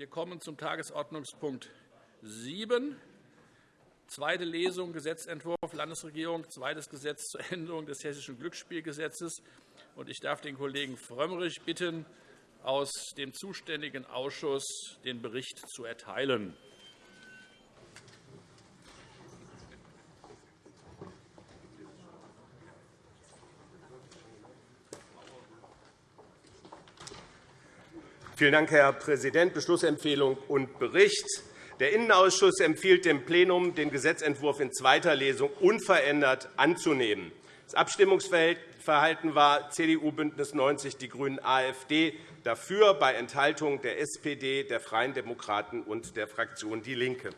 Wir kommen zum Tagesordnungspunkt 7, zweite Lesung Gesetzentwurf Landesregierung, zweites Gesetz zur Änderung des Hessischen Glücksspielgesetzes. Ich darf den Kollegen Frömmrich bitten, aus dem zuständigen Ausschuss den Bericht zu erteilen. Vielen Dank, Herr Präsident. Beschlussempfehlung und Bericht. Der Innenausschuss empfiehlt dem Plenum, den Gesetzentwurf in zweiter Lesung unverändert anzunehmen. Das Abstimmungsverhalten war CDU, BÜNDNIS 90 die GRÜNEN, AfD dafür, bei Enthaltung der SPD, der Freien Demokraten und der Fraktion DIE LINKE.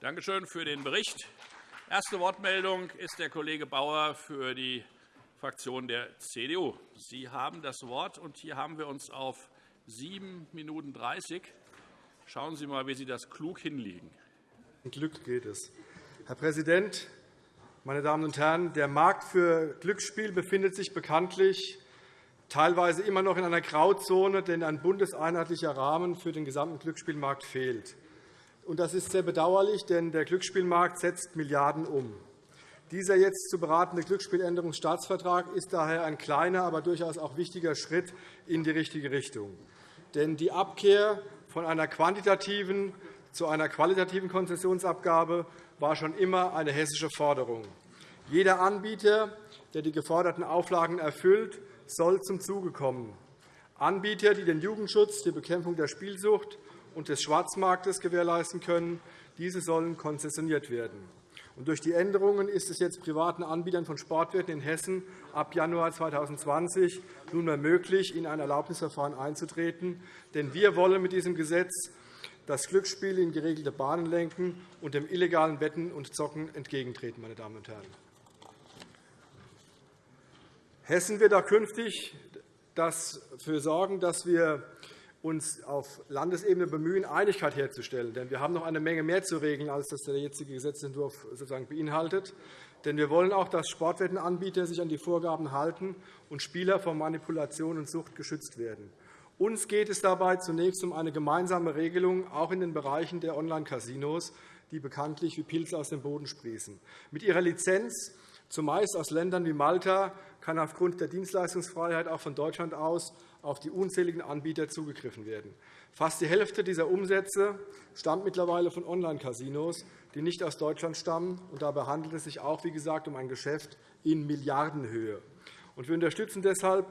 Danke schön für den Bericht. Erste Wortmeldung ist der Kollege Bauer für die Fraktion der CDU. Sie haben das Wort. und Hier haben wir uns auf 7 Minuten 30. Schauen Sie einmal, wie Sie das klug hinlegen. Glück geht es. Herr Präsident, meine Damen und Herren! Der Markt für Glücksspiel befindet sich bekanntlich teilweise immer noch in einer Grauzone, denn ein bundeseinheitlicher Rahmen für den gesamten Glücksspielmarkt fehlt. Das ist sehr bedauerlich, denn der Glücksspielmarkt setzt Milliarden um. Dieser jetzt zu beratende Glücksspieländerungsstaatsvertrag ist daher ein kleiner, aber durchaus auch wichtiger Schritt in die richtige Richtung. Denn die Abkehr von einer quantitativen zu einer qualitativen Konzessionsabgabe war schon immer eine hessische Forderung. Jeder Anbieter, der die geforderten Auflagen erfüllt, soll zum Zuge kommen. Anbieter, die den Jugendschutz, die Bekämpfung der Spielsucht und des Schwarzmarktes gewährleisten können, diese sollen konzessioniert werden. Durch die Änderungen ist es jetzt privaten Anbietern von Sportwetten in Hessen ab Januar 2020 nunmehr möglich, in ein Erlaubnisverfahren einzutreten. Denn wir wollen mit diesem Gesetz das Glücksspiel in geregelte Bahnen lenken und dem illegalen Wetten und Zocken entgegentreten. Meine Damen und Herren. Hessen wird auch künftig dafür sorgen, dass wir uns auf Landesebene bemühen, Einigkeit herzustellen. Denn wir haben noch eine Menge mehr zu regeln, als das der jetzige Gesetzentwurf sozusagen beinhaltet. Denn wir wollen auch, dass Sportwettenanbieter sich an die Vorgaben halten und Spieler vor Manipulation und Sucht geschützt werden. Uns geht es dabei zunächst um eine gemeinsame Regelung, auch in den Bereichen der Online-Casinos, die bekanntlich wie Pilze aus dem Boden sprießen. Mit ihrer Lizenz, zumeist aus Ländern wie Malta, kann aufgrund der Dienstleistungsfreiheit auch von Deutschland aus auf die unzähligen Anbieter zugegriffen werden. Fast die Hälfte dieser Umsätze stammt mittlerweile von Online-Casinos, die nicht aus Deutschland stammen. dabei handelt es sich auch, wie gesagt, um ein Geschäft in Milliardenhöhe. wir unterstützen deshalb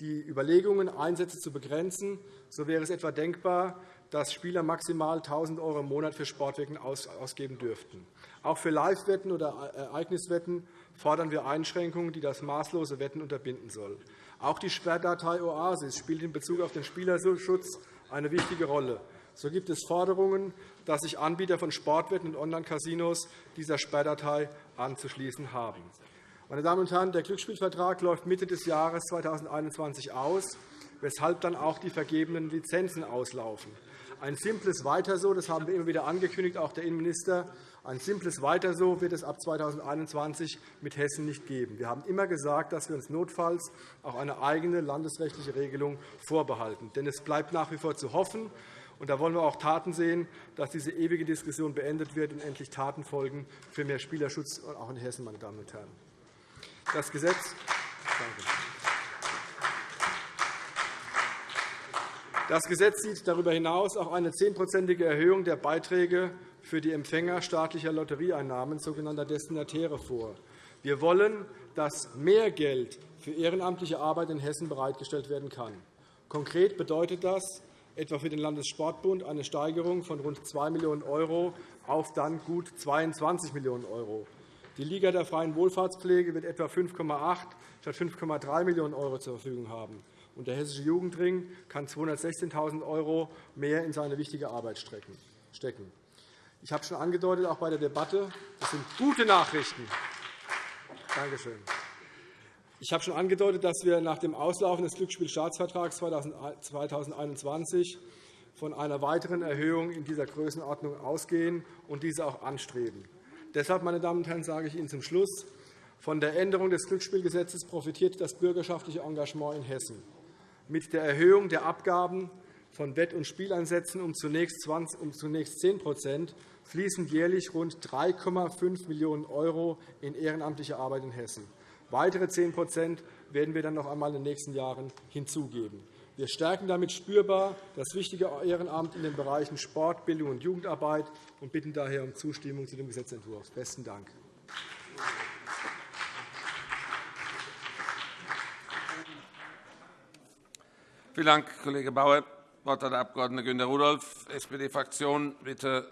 die Überlegungen, Einsätze zu begrenzen. So wäre es etwa denkbar, dass Spieler maximal 1.000 € im Monat für Sportwetten ausgeben dürften. Auch für Live-Wetten oder Ereigniswetten fordern wir Einschränkungen, die das maßlose Wetten unterbinden sollen. Auch die Sperrdatei OASIS spielt in Bezug auf den Spielerschutz eine wichtige Rolle. So gibt es Forderungen, dass sich Anbieter von Sportwetten und Online-Casinos dieser Sperrdatei anzuschließen haben. Meine Damen und Herren, der Glücksspielvertrag läuft Mitte des Jahres 2021 aus, weshalb dann auch die vergebenen Lizenzen auslaufen. Ein simples Weiter so, das haben wir immer wieder angekündigt, auch der Innenminister, ein simples Weiter so wird es ab 2021 mit Hessen nicht geben. Wir haben immer gesagt, dass wir uns notfalls auch eine eigene landesrechtliche Regelung vorbehalten. Denn es bleibt nach wie vor zu hoffen, und da wollen wir auch Taten sehen, dass diese ewige Diskussion beendet wird und endlich Taten folgen für mehr Spielerschutz, auch in Hessen. Meine Damen und Herren. Das Gesetz Das Gesetz sieht darüber hinaus auch eine zehnprozentige Erhöhung der Beiträge für die Empfänger staatlicher Lotterieeinnahmen, sogenannter Destinatäre, vor. Wir wollen, dass mehr Geld für ehrenamtliche Arbeit in Hessen bereitgestellt werden kann. Konkret bedeutet das etwa für den Landessportbund eine Steigerung von rund 2 Millionen € auf dann gut 22 Millionen €. Die Liga der freien Wohlfahrtspflege wird etwa 5,8 statt 5,3 Millionen € zur Verfügung haben. Und der Hessische Jugendring kann 216.000 € mehr in seine wichtige Arbeit stecken. Ich habe schon angedeutet, auch bei der Debatte, das sind gute Nachrichten. Danke schön. Ich habe schon angedeutet, dass wir nach dem Auslaufen des Glücksspielstaatsvertrags 2021 von einer weiteren Erhöhung in dieser Größenordnung ausgehen und diese auch anstreben. Deshalb, meine Damen und Herren, sage ich Ihnen zum Schluss, von der Änderung des Glücksspielgesetzes profitiert das bürgerschaftliche Engagement in Hessen. Mit der Erhöhung der Abgaben von Wett- und Spieleinsätzen um zunächst 10% fließen jährlich rund 3,5 Millionen € in ehrenamtliche Arbeit in Hessen. Weitere 10% werden wir dann noch einmal in den nächsten Jahren hinzugeben. Wir stärken damit spürbar das wichtige Ehrenamt in den Bereichen Sport, Bildung und Jugendarbeit und bitten daher um Zustimmung zu dem Gesetzentwurf. – Besten Dank. Vielen Dank, Kollege Bauer. Wort hat der Abg. Günter Rudolph, SPD-Fraktion. Bitte.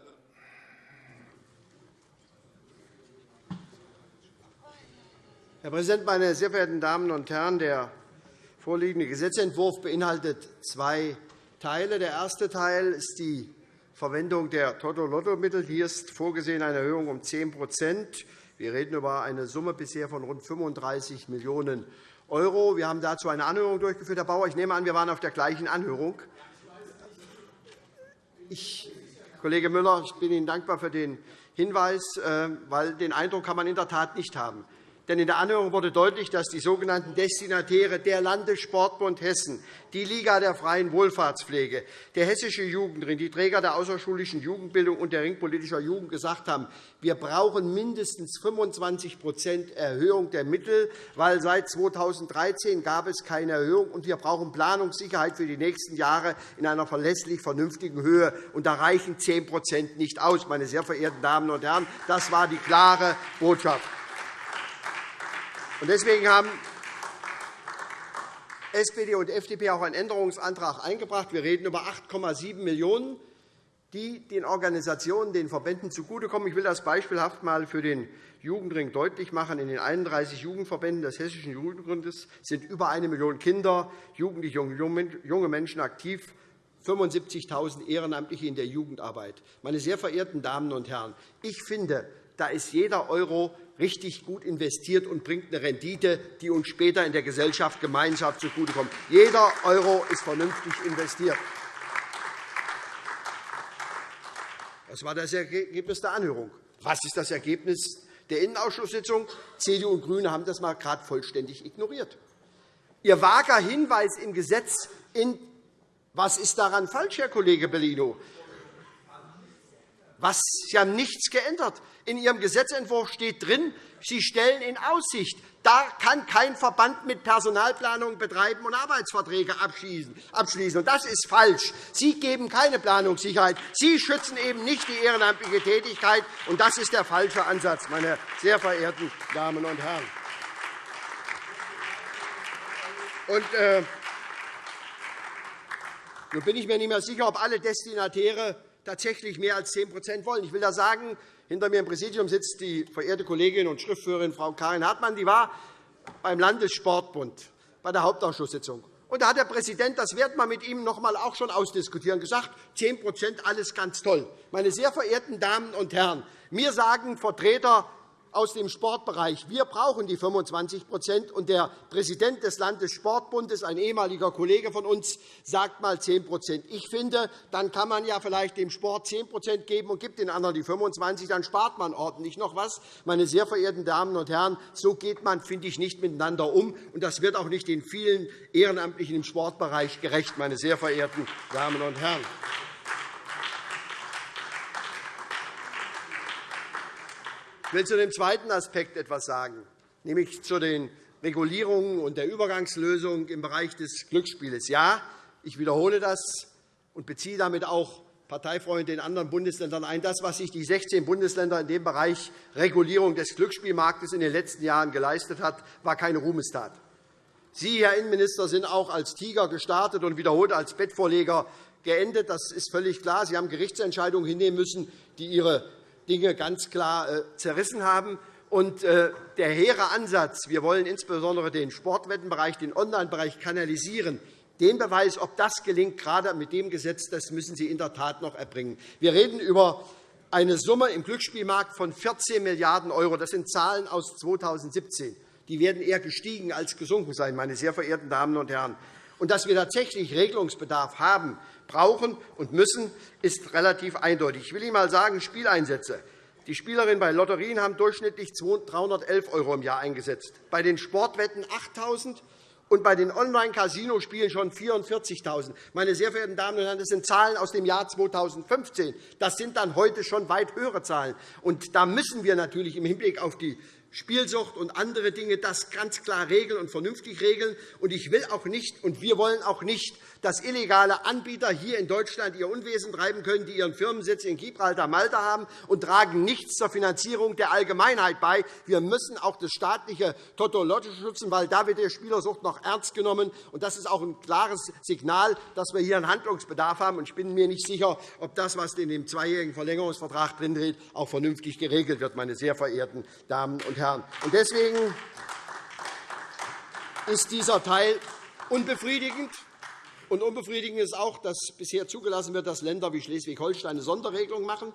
Herr Präsident, meine sehr verehrten Damen und Herren! Der vorliegende Gesetzentwurf beinhaltet zwei Teile. Der erste Teil ist die Verwendung der Toto-Lotto-Mittel. Hier ist vorgesehen eine Erhöhung um 10% Wir reden über eine Summe bisher von rund 35 Millionen €. Wir haben dazu eine Anhörung durchgeführt, Herr Bauer. Ich nehme an, wir waren auf der gleichen Anhörung. Ich, Kollege Müller, ich bin Ihnen dankbar für den Hinweis, äh, weil den Eindruck kann man in der Tat nicht haben. Denn in der Anhörung wurde deutlich, dass die sogenannten Destinatäre der Landessportbund Hessen, die Liga der freien Wohlfahrtspflege, der Hessische Jugendring, die Träger der außerschulischen Jugendbildung und der Ring politischer Jugend gesagt haben, wir brauchen mindestens 25% Erhöhung der Mittel, weil seit 2013 gab es keine Erhöhung, und wir brauchen Planungssicherheit für die nächsten Jahre in einer verlässlich vernünftigen Höhe. Und da reichen 10% nicht aus, meine sehr verehrten Damen und Herren. Das war die klare Botschaft. Deswegen haben SPD und FDP auch einen Änderungsantrag eingebracht. Wir reden über 8,7 Millionen €, die den Organisationen, den Verbänden zugutekommen. Ich will das beispielhaft einmal für den Jugendring deutlich machen. In den 31 Jugendverbänden des Hessischen Jugendringes sind über eine Million Kinder, Jugendliche und junge Menschen aktiv, 75.000 Ehrenamtliche in der Jugendarbeit. Meine sehr verehrten Damen und Herren, ich finde, da ist jeder Euro richtig gut investiert und bringt eine Rendite, die uns später in der Gesellschaft gemeinsam zugutekommt. Jeder Euro ist vernünftig investiert. Das war das Ergebnis der Anhörung. Was ist das Ergebnis der Innenausschusssitzung? CDU und GRÜNE haben das mal gerade vollständig ignoriert. Ihr vager Hinweis im Gesetz in was ist daran falsch, Herr Kollege Bellino? Was, Sie haben nichts geändert. In Ihrem Gesetzentwurf steht drin, Sie stellen in Aussicht, da kann kein Verband mit Personalplanung betreiben und Arbeitsverträge abschließen. Das ist falsch. Sie geben keine Planungssicherheit. Sie schützen eben nicht die ehrenamtliche Tätigkeit. Und das ist der falsche Ansatz, meine sehr verehrten Damen und Herren. Und, äh, nun bin ich mir nicht mehr sicher, ob alle Destinatäre tatsächlich mehr als 10% wollen. Ich will da sagen, hinter mir im Präsidium sitzt die verehrte Kollegin und Schriftführerin Frau Karin Hartmann. Die war beim Landessportbund bei der Hauptausschusssitzung. Und da hat der Präsident, das werden wir mit ihm noch einmal auch schon ausdiskutieren, gesagt, 10% alles ganz toll. Meine sehr verehrten Damen und Herren, mir sagen Vertreter aus dem Sportbereich. Wir brauchen die 25 und Der Präsident des Landessportbundes, ein ehemaliger Kollege von uns, sagt einmal 10% Ich finde, dann kann man ja vielleicht dem Sport 10% geben und gibt den anderen die 25 Dann spart man ordentlich noch etwas. Meine sehr verehrten Damen und Herren, so geht man, finde ich, nicht miteinander um. Und das wird auch nicht den vielen Ehrenamtlichen im Sportbereich gerecht, meine sehr verehrten Damen und Herren. Ich will zu dem zweiten Aspekt etwas sagen, nämlich zu den Regulierungen und der Übergangslösung im Bereich des Glücksspiels. Ja, ich wiederhole das und beziehe damit auch Parteifreunde in anderen Bundesländern ein. Das, was sich die 16 Bundesländer in dem Bereich Regulierung des Glücksspielmarktes in den letzten Jahren geleistet haben, war keine Ruhmestat. Sie, Herr Innenminister, sind auch als Tiger gestartet und wiederholt als Bettvorleger geendet. Das ist völlig klar. Sie haben Gerichtsentscheidungen hinnehmen müssen, die Ihre Dinge ganz klar äh, zerrissen haben. Äh, der hehre Ansatz, wir wollen insbesondere den Sportwettenbereich, den Online-Bereich kanalisieren, den Beweis, ob das gelingt, gerade mit dem Gesetz, das müssen Sie in der Tat noch erbringen. Wir reden über eine Summe im Glücksspielmarkt von 14 Milliarden €. Das sind Zahlen aus 2017. Die werden eher gestiegen als gesunken sein, meine sehr verehrten Damen und Herren. Und dass wir tatsächlich Regelungsbedarf haben, brauchen und müssen, ist relativ eindeutig. Ich will Ihnen einmal sagen, Spieleinsätze. Die Spielerinnen bei Lotterien haben durchschnittlich 311 € im Jahr eingesetzt, bei den Sportwetten 8.000 und bei den Online-Casino-Spielen schon 44.000. Meine sehr verehrten Damen und Herren, das sind Zahlen aus dem Jahr 2015. Das sind dann heute schon weit höhere Zahlen. Und da müssen wir natürlich im Hinblick auf die Spielsucht und andere Dinge das ganz klar regeln und vernünftig regeln. Und ich will auch nicht, und wir wollen auch nicht, dass illegale Anbieter hier in Deutschland ihr Unwesen treiben können, die ihren Firmensitz in Gibraltar, Malta haben und tragen nichts zur Finanzierung der Allgemeinheit bei. Wir müssen auch das staatliche Totolotte schützen, weil da wird die Spielersucht noch ernst genommen. Und das ist auch ein klares Signal, dass wir hier einen Handlungsbedarf haben. Ich bin mir nicht sicher, ob das, was in dem zweijährigen Verlängerungsvertrag drinsteht, auch vernünftig geregelt wird, meine sehr verehrten Damen und Herren. Deswegen ist dieser Teil unbefriedigend. Und unbefriedigend ist auch, dass bisher zugelassen wird, dass Länder wie Schleswig-Holstein eine Sonderregelung machen.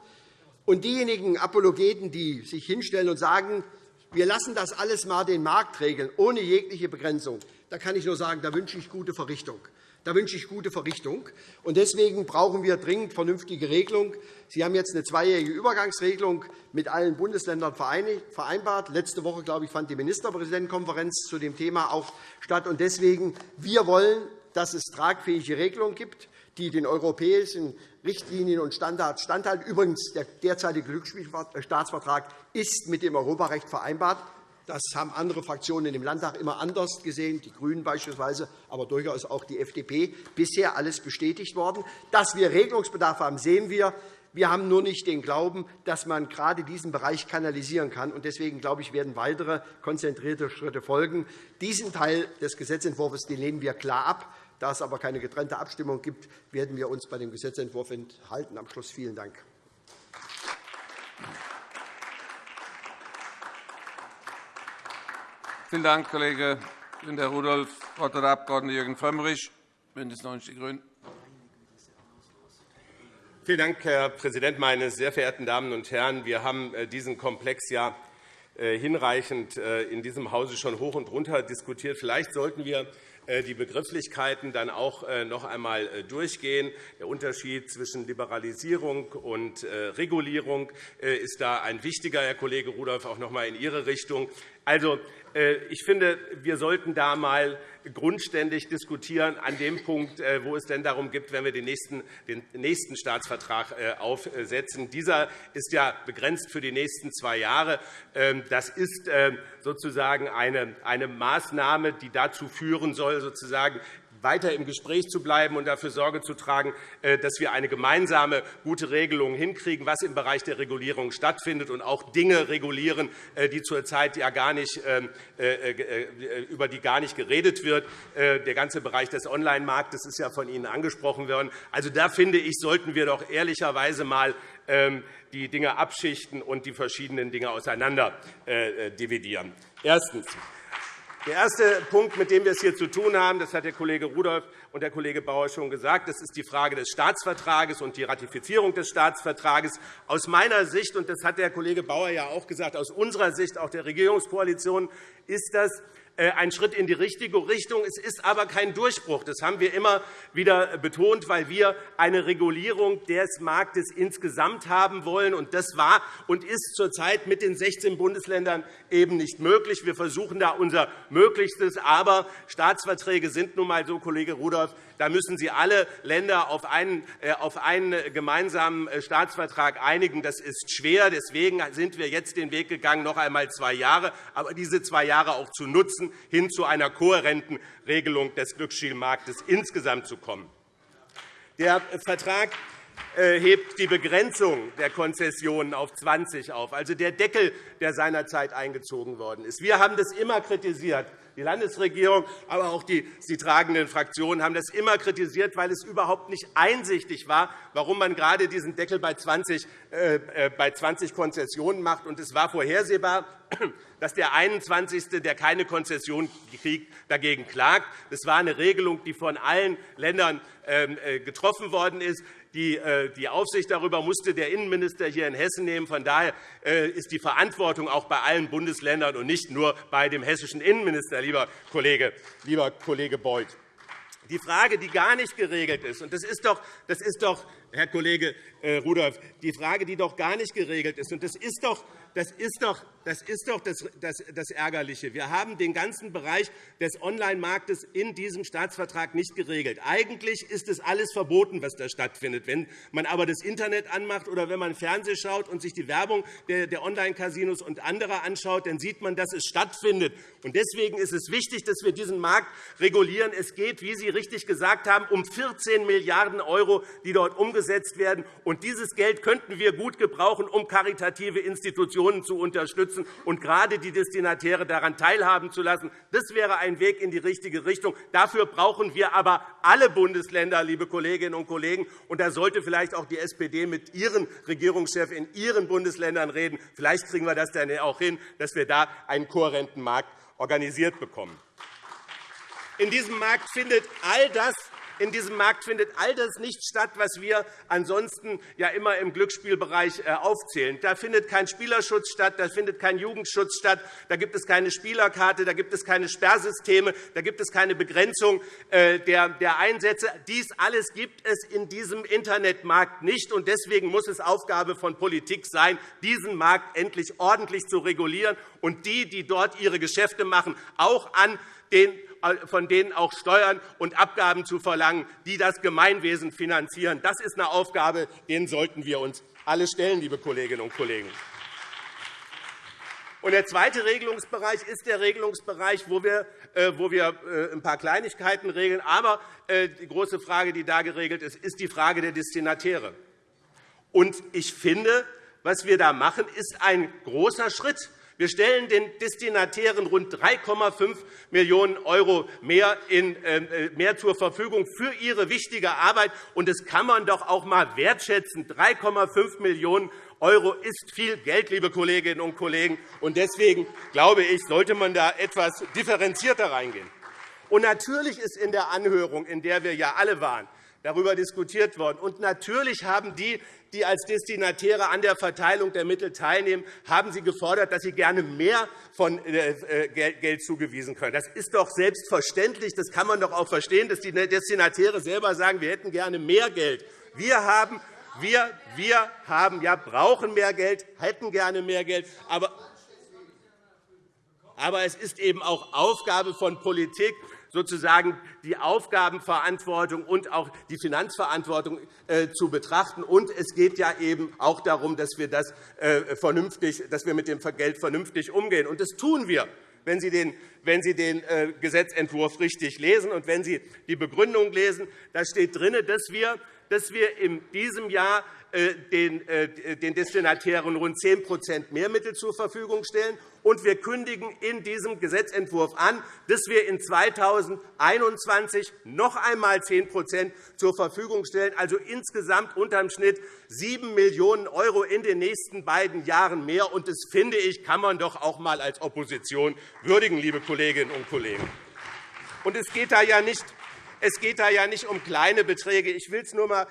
Und diejenigen Apologeten, die sich hinstellen und sagen, wir lassen das alles einmal den Markt regeln, ohne jegliche Begrenzung, da kann ich nur sagen, da wünsche ich gute Verrichtung. Da wünsche ich gute Verrichtung. Deswegen brauchen wir dringend vernünftige Regelung. Sie haben jetzt eine zweijährige Übergangsregelung mit allen Bundesländern vereinbart. Letzte Woche glaube ich, fand die Ministerpräsidentenkonferenz zu dem Thema auch statt. Und deswegen wir wollen dass es tragfähige Regelungen gibt, die den europäischen Richtlinien und Standards standhalten. Übrigens, der derzeitige Glücksspielstaatsvertrag ist mit dem Europarecht vereinbart. Das haben andere Fraktionen in dem Landtag immer anders gesehen, die GRÜNEN beispielsweise, aber durchaus auch die FDP. Bisher alles bestätigt worden. Dass wir Regelungsbedarf haben, sehen wir. Wir haben nur nicht den Glauben, dass man gerade diesen Bereich kanalisieren kann. Deswegen glaube ich, werden weitere konzentrierte Schritte folgen. Diesen Teil des Gesetzentwurfs lehnen wir klar ab. Da es aber keine getrennte Abstimmung gibt, werden wir uns bei dem Gesetzentwurf enthalten. Am Schluss vielen Dank. Vielen Dank, Kollege Günter Rudolph. Das Wort hat der Abg. Jürgen Frömmrich, BÜNDNIS 90 die GRÜNEN. Vielen Dank, Herr Präsident, meine sehr verehrten Damen und Herren! Wir haben äh, diesen Komplex ja äh, hinreichend äh, in diesem Hause schon hoch und runter diskutiert. Vielleicht sollten wir die Begrifflichkeiten dann auch noch einmal durchgehen. Der Unterschied zwischen Liberalisierung und Regulierung ist da ein wichtiger, Herr Kollege Rudolph, auch noch einmal in Ihre Richtung. Also, ich finde, wir sollten da einmal grundständig diskutieren an dem Punkt, wo es denn darum geht, wenn wir den nächsten, den nächsten Staatsvertrag aufsetzen. Dieser ist ja begrenzt für die nächsten zwei Jahre. Ähm, das ist sozusagen eine, eine Maßnahme, die dazu führen soll, sozusagen weiter im Gespräch zu bleiben und dafür Sorge zu tragen, äh, dass wir eine gemeinsame gute Regelung hinkriegen, was im Bereich der Regulierung stattfindet, und auch Dinge regulieren, äh, die zurzeit ja gar nicht, ähm, äh, über die gar nicht geredet wird. Der ganze Bereich des Online-Marktes ist ja von Ihnen angesprochen worden. Also, da finde ich, sollten wir doch ehrlicherweise einmal ähm, die Dinge abschichten und die verschiedenen Dinge auseinander dividieren. Erstens. Der erste Punkt, mit dem wir es hier zu tun haben, das hat der Kollege Rudolph und der Kollege Bauer schon gesagt, das ist die Frage des Staatsvertrages und die Ratifizierung des Staatsvertrages. Aus meiner Sicht, und das hat der Kollege Bauer ja auch gesagt, aus unserer Sicht auch der Regierungskoalition, ist das ein Schritt in die richtige Richtung. Es ist aber kein Durchbruch. Das haben wir immer wieder betont, weil wir eine Regulierung des Marktes insgesamt haben wollen. Das war und ist zurzeit mit den 16 Bundesländern eben nicht möglich. Wir versuchen da unser Möglichstes. Aber Staatsverträge sind nun einmal so, Kollege Rudolph, da müssen Sie alle Länder auf einen, äh, auf einen gemeinsamen äh, Staatsvertrag einigen. Das ist schwer. Deswegen sind wir jetzt den Weg gegangen, noch einmal zwei Jahre, aber diese zwei Jahre auch zu nutzen, hin zu einer kohärenten Regelung des Glücksspielmarktes insgesamt zu kommen. Der Vertrag hebt die Begrenzung der Konzessionen auf 20 auf, also der Deckel, der seinerzeit eingezogen worden ist. Wir haben das immer kritisiert. Die Landesregierung, aber auch die sie tragenden Fraktionen haben das immer kritisiert, weil es überhaupt nicht einsichtig war, warum man gerade diesen Deckel bei 20, äh, äh, bei 20 Konzessionen macht. Und es war vorhersehbar, dass der 21., der keine Konzession kriegt, dagegen klagt. Das war eine Regelung, die von allen Ländern ähm, äh, getroffen worden ist. Äh, die Aufsicht darüber musste der Innenminister hier in Hessen nehmen. Von daher äh, ist die Verantwortung auch bei allen Bundesländern und nicht nur bei dem hessischen Innenminister, lieber Kollege, lieber Kollege Beuth. Die Frage, die gar nicht geregelt ist, und das ist doch, das ist doch Herr Kollege Rudolph, die Frage, die doch gar nicht geregelt ist, und das ist doch das ist doch das ist doch das, das, das, Ärgerliche. Wir haben den ganzen Bereich des Online-Marktes in diesem Staatsvertrag nicht geregelt. Eigentlich ist es alles verboten, was da stattfindet. Wenn man aber das Internet anmacht oder wenn man Fernsehen schaut und sich die Werbung der, Online-Casinos und anderer anschaut, dann sieht man, dass es stattfindet. Deswegen ist es wichtig, dass wir diesen Markt regulieren. Es geht, wie Sie richtig gesagt haben, um 14 Milliarden €, die dort umgesetzt werden. Und dieses Geld könnten wir gut gebrauchen, um karitative Institutionen zu unterstützen unterstützen und gerade die Destinatäre daran teilhaben zu lassen. Das wäre ein Weg in die richtige Richtung. Dafür brauchen wir aber alle Bundesländer, liebe Kolleginnen und Kollegen. Und da sollte vielleicht auch die SPD mit ihren Regierungschefs in ihren Bundesländern reden. Vielleicht kriegen wir das dann auch hin, dass wir da einen kohärenten Markt organisiert bekommen. In diesem Markt findet all das in diesem Markt findet all das nicht statt, was wir ansonsten ja immer im Glücksspielbereich äh, aufzählen. Da findet kein Spielerschutz statt, da findet kein Jugendschutz statt, da gibt es keine Spielerkarte, da gibt es keine Sperrsysteme, da gibt es keine Begrenzung äh, der Einsätze. Dies alles gibt es in diesem Internetmarkt nicht. Deswegen muss es Aufgabe von Politik sein, diesen Markt endlich ordentlich zu regulieren und die, die dort ihre Geschäfte machen, auch an den von denen auch Steuern und Abgaben zu verlangen, die das Gemeinwesen finanzieren. Das ist eine Aufgabe, denen sollten wir uns alle stellen, liebe Kolleginnen und Kollegen. Der zweite Regelungsbereich ist der Regelungsbereich, wo wir, äh, wo wir äh, ein paar Kleinigkeiten regeln. Aber äh, die große Frage, die da geregelt ist, ist die Frage der Destinatäre. Ich finde, was wir da machen, ist ein großer Schritt. Wir stellen den Destinatären rund 3,5 Millionen € mehr, in, äh, mehr zur Verfügung für ihre wichtige Arbeit. Und das kann man doch auch einmal wertschätzen. 3,5 Millionen € ist viel Geld, liebe Kolleginnen und Kollegen. Und deswegen glaube ich, sollte man da etwas differenzierter reingehen. Und natürlich ist in der Anhörung, in der wir ja alle waren, darüber diskutiert worden. Und natürlich haben die, die als Destinatäre an der Verteilung der Mittel teilnehmen, haben sie gefordert, dass sie gerne mehr von äh, äh, Geld zugewiesen können. Das ist doch selbstverständlich. Das kann man doch auch verstehen, dass die Destinatäre selber sagen, wir hätten gerne mehr Geld. Wir haben wir, wir haben, ja, brauchen mehr Geld, hätten gerne mehr Geld, aber aber es ist eben auch Aufgabe von Politik, sozusagen die Aufgabenverantwortung und auch die Finanzverantwortung äh, zu betrachten. Und es geht ja eben auch darum, dass wir, das äh, vernünftig, dass wir mit dem Geld vernünftig umgehen. Und das tun wir wenn Sie den, wenn Sie den äh, Gesetzentwurf richtig lesen und wenn Sie die Begründung lesen. Da steht drin, dass wir, dass wir in diesem Jahr den Destinatären rund 10% mehr Mittel zur Verfügung stellen und wir kündigen in diesem Gesetzentwurf an, dass wir in 2021 noch einmal 10% zur Verfügung stellen, also insgesamt unterm Schnitt 7 Millionen € in den nächsten beiden Jahren mehr. Und das finde ich, kann man doch auch einmal als Opposition würdigen, liebe Kolleginnen und Kollegen. Und es geht da ja nicht es geht da ja nicht um kleine Beträge. Ich will es nur äh,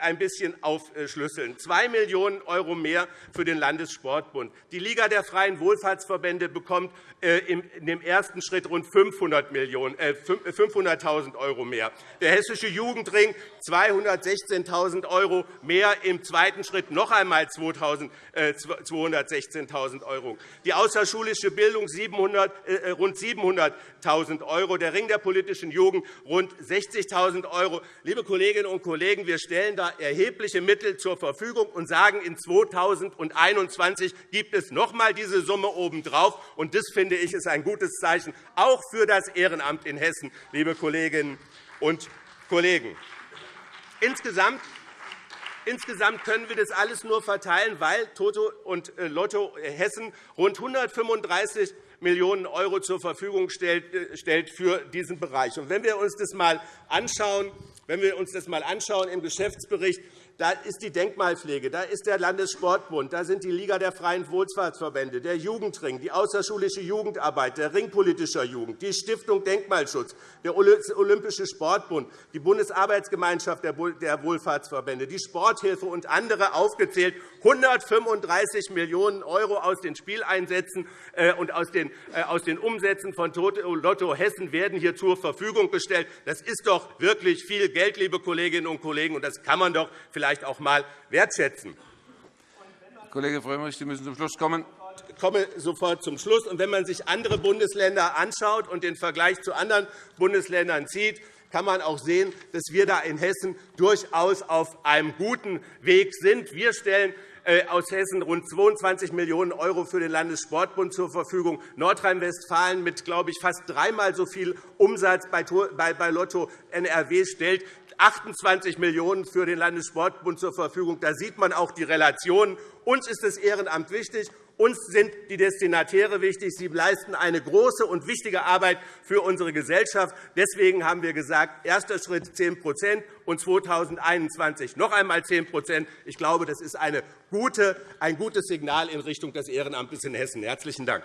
ein bisschen aufschlüsseln. 2 Millionen € mehr für den Landessportbund. Die Liga der freien Wohlfahrtsverbände bekommt äh, in dem ersten Schritt rund 500.000 € äh, mehr. Der Hessische Jugendring 216.000 € mehr, im zweiten Schritt noch einmal 216.000 €. Die außerschulische Bildung rund 700.000 €, der Ring der politischen Jugend rund 60.000 €. Liebe Kolleginnen und Kollegen, wir stellen da erhebliche Mittel zur Verfügung und sagen, in 2021 gibt es noch einmal diese Summe obendrauf. Und das, finde ich, ist ein gutes Zeichen, auch für das Ehrenamt in Hessen, liebe Kolleginnen und Kollegen. Insgesamt Insgesamt können wir das alles nur verteilen, weil Toto und äh, Lotto Hessen rund 135 Millionen € zur Verfügung äh, stellt für diesen Bereich. Wenn wir uns das einmal anschauen, wenn wir uns das einmal anschauen im Geschäftsbericht, da ist die Denkmalpflege, da ist der Landessportbund, da sind die Liga der freien Wohlfahrtsverbände, der Jugendring, die außerschulische Jugendarbeit, der Ring politischer Jugend, die Stiftung Denkmalschutz, der Olympische Sportbund, die Bundesarbeitsgemeinschaft der Wohlfahrtsverbände, die Sporthilfe und andere aufgezählt. 135 Millionen € aus den Spieleinsätzen äh, und aus den äh, Umsätzen von Lotto Hessen werden hier zur Verfügung gestellt. Das ist doch wirklich viel Geld, liebe Kolleginnen und Kollegen, und das kann man doch vielleicht auch einmal wertschätzen. Kollege Frömmrich, Sie müssen zum Schluss kommen. Ich komme sofort zum Schluss. Und wenn man sich andere Bundesländer anschaut und den Vergleich zu anderen Bundesländern zieht, kann man auch sehen, dass wir da in Hessen durchaus auf einem guten Weg sind. Wir stellen äh, aus Hessen rund 22 Millionen € für den Landessportbund zur Verfügung. Nordrhein-Westfalen mit, glaube ich, fast dreimal so viel Umsatz bei Lotto NRW stellt 28 Millionen € für den Landessportbund zur Verfügung. Da sieht man auch die Relationen. Uns ist das Ehrenamt wichtig. Uns sind die Destinatäre wichtig. Sie leisten eine große und wichtige Arbeit für unsere Gesellschaft. Deswegen haben wir gesagt, erster Schritt 10% und 2021 noch einmal 10% Ich glaube, das ist ein gutes Signal in Richtung des Ehrenamtes in Hessen. – Herzlichen Dank.